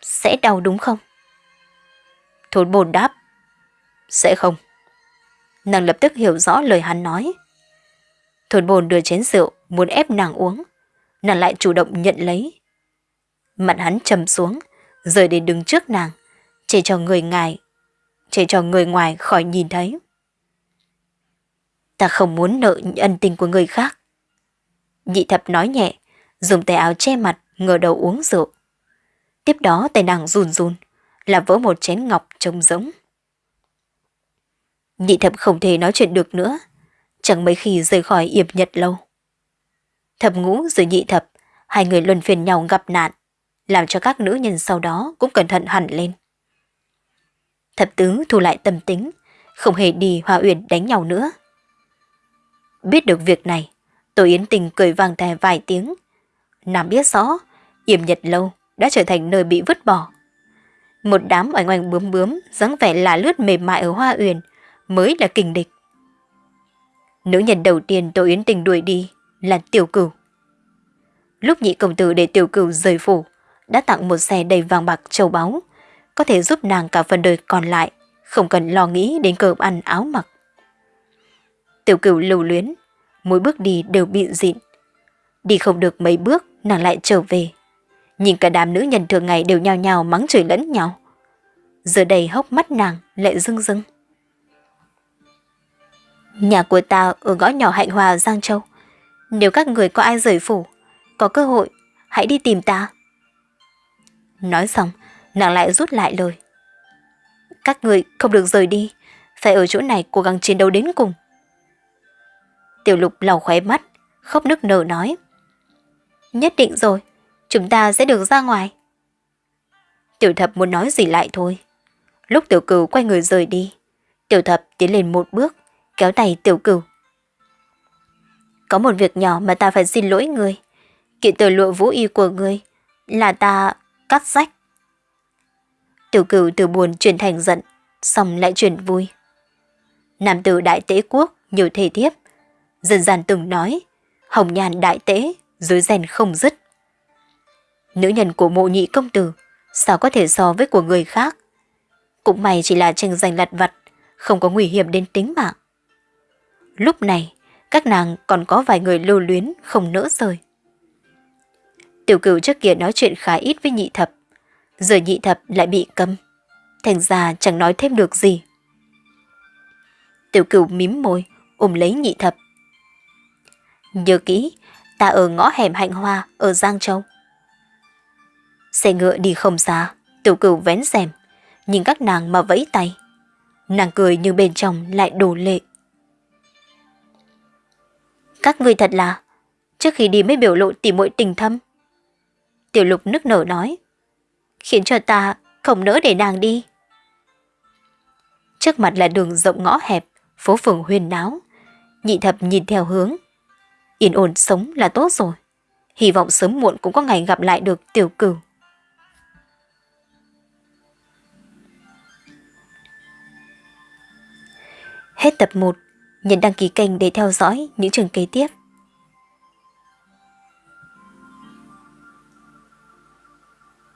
Sẽ đau đúng không? Thốn bồn đáp. Sẽ không. Nàng lập tức hiểu rõ lời hắn nói. Thốn bồn đưa chén rượu, muốn ép nàng uống. Nàng lại chủ động nhận lấy. Mặt hắn trầm xuống, rời đến đứng trước nàng, chỉ cho người ngài, chỉ cho người ngoài khỏi nhìn thấy. Ta không muốn nợ ân tình của người khác. Nhị thập nói nhẹ, dùng tay áo che mặt, ngửa đầu uống rượu. Tiếp đó tay nàng run run, làm vỡ một chén ngọc trông giống. Nhị thập không thể nói chuyện được nữa, chẳng mấy khi rời khỏi yểm nhật lâu. Thập ngũ rồi nhị thập, hai người luân phiền nhau gặp nạn, làm cho các nữ nhân sau đó cũng cẩn thận hẳn lên. Thập tứ thu lại tâm tính, không hề đi hòa uyển đánh nhau nữa. Biết được việc này, Tô Yến Tình cười vang thè vài tiếng. Nàng biết rõ, yểm nhật lâu đã trở thành nơi bị vứt bỏ. Một đám oanh oanh bướm bướm, dáng vẻ là lướt mềm mại ở hoa uyển mới là kình địch. Nữ nhân đầu tiên Tô Yến Tình đuổi đi là Tiểu Cửu. Lúc nhị công tử để Tiểu Cửu rời phủ, đã tặng một xe đầy vàng bạc châu báu, có thể giúp nàng cả phần đời còn lại, không cần lo nghĩ đến cơm ăn áo mặc. Tiểu Cửu lưu luyến, mỗi bước đi đều bị dịn. Đi không được mấy bước, nàng lại trở về. Nhìn cả đám nữ nhân thường ngày đều nhao nhao mắng chửi lẫn nhau. Giờ đây hốc mắt nàng lại rưng rưng. Nhà của ta ở ngõ nhỏ Hạnh Hòa Giang Châu. Nếu các người có ai rời phủ, có cơ hội, hãy đi tìm ta. Nói xong, nàng lại rút lại lời. Các người không được rời đi, phải ở chỗ này cố gắng chiến đấu đến cùng. Tiểu lục lau khóe mắt, khóc nức nở nói. Nhất định rồi, chúng ta sẽ được ra ngoài. Tiểu thập muốn nói gì lại thôi. Lúc tiểu cửu quay người rời đi, tiểu thập tiến lên một bước, kéo tay tiểu cửu. Có một việc nhỏ mà ta phải xin lỗi người. Kiện tờ lụa vũ y của người là ta cắt rách. Tiểu cửu từ buồn chuyển thành giận, xong lại chuyển vui. Nam tử đại tế quốc, nhiều thể thiếp. Dân gian từng nói, hồng nhàn đại tế, dưới rèn không dứt. Nữ nhân của mộ nhị công tử, sao có thể so với của người khác? Cũng may chỉ là tranh giành lặt vặt, không có nguy hiểm đến tính mạng. Lúc này, các nàng còn có vài người lưu luyến không nỡ rời. Tiểu cửu trước kia nói chuyện khá ít với nhị thập, giờ nhị thập lại bị cấm, thành ra chẳng nói thêm được gì. Tiểu cửu mím môi, ôm lấy nhị thập. Nhớ kỹ, ta ở ngõ hẻm hạnh hoa ở Giang Châu. Xe ngựa đi không xa, tiểu cửu vén rèm, nhìn các nàng mà vẫy tay. Nàng cười nhưng bên trong lại đổ lệ. Các người thật là, trước khi đi mới biểu lộ tỉ muội tình thâm. Tiểu lục nức nở nói, khiến cho ta không nỡ để nàng đi. Trước mặt là đường rộng ngõ hẹp, phố phường huyền náo. Nhị thập nhìn theo hướng. Yên ổn sống là tốt rồi. Hy vọng sớm muộn cũng có ngày gặp lại được tiểu cửu. Hết tập 1. Nhấn đăng ký kênh để theo dõi những trường kế tiếp.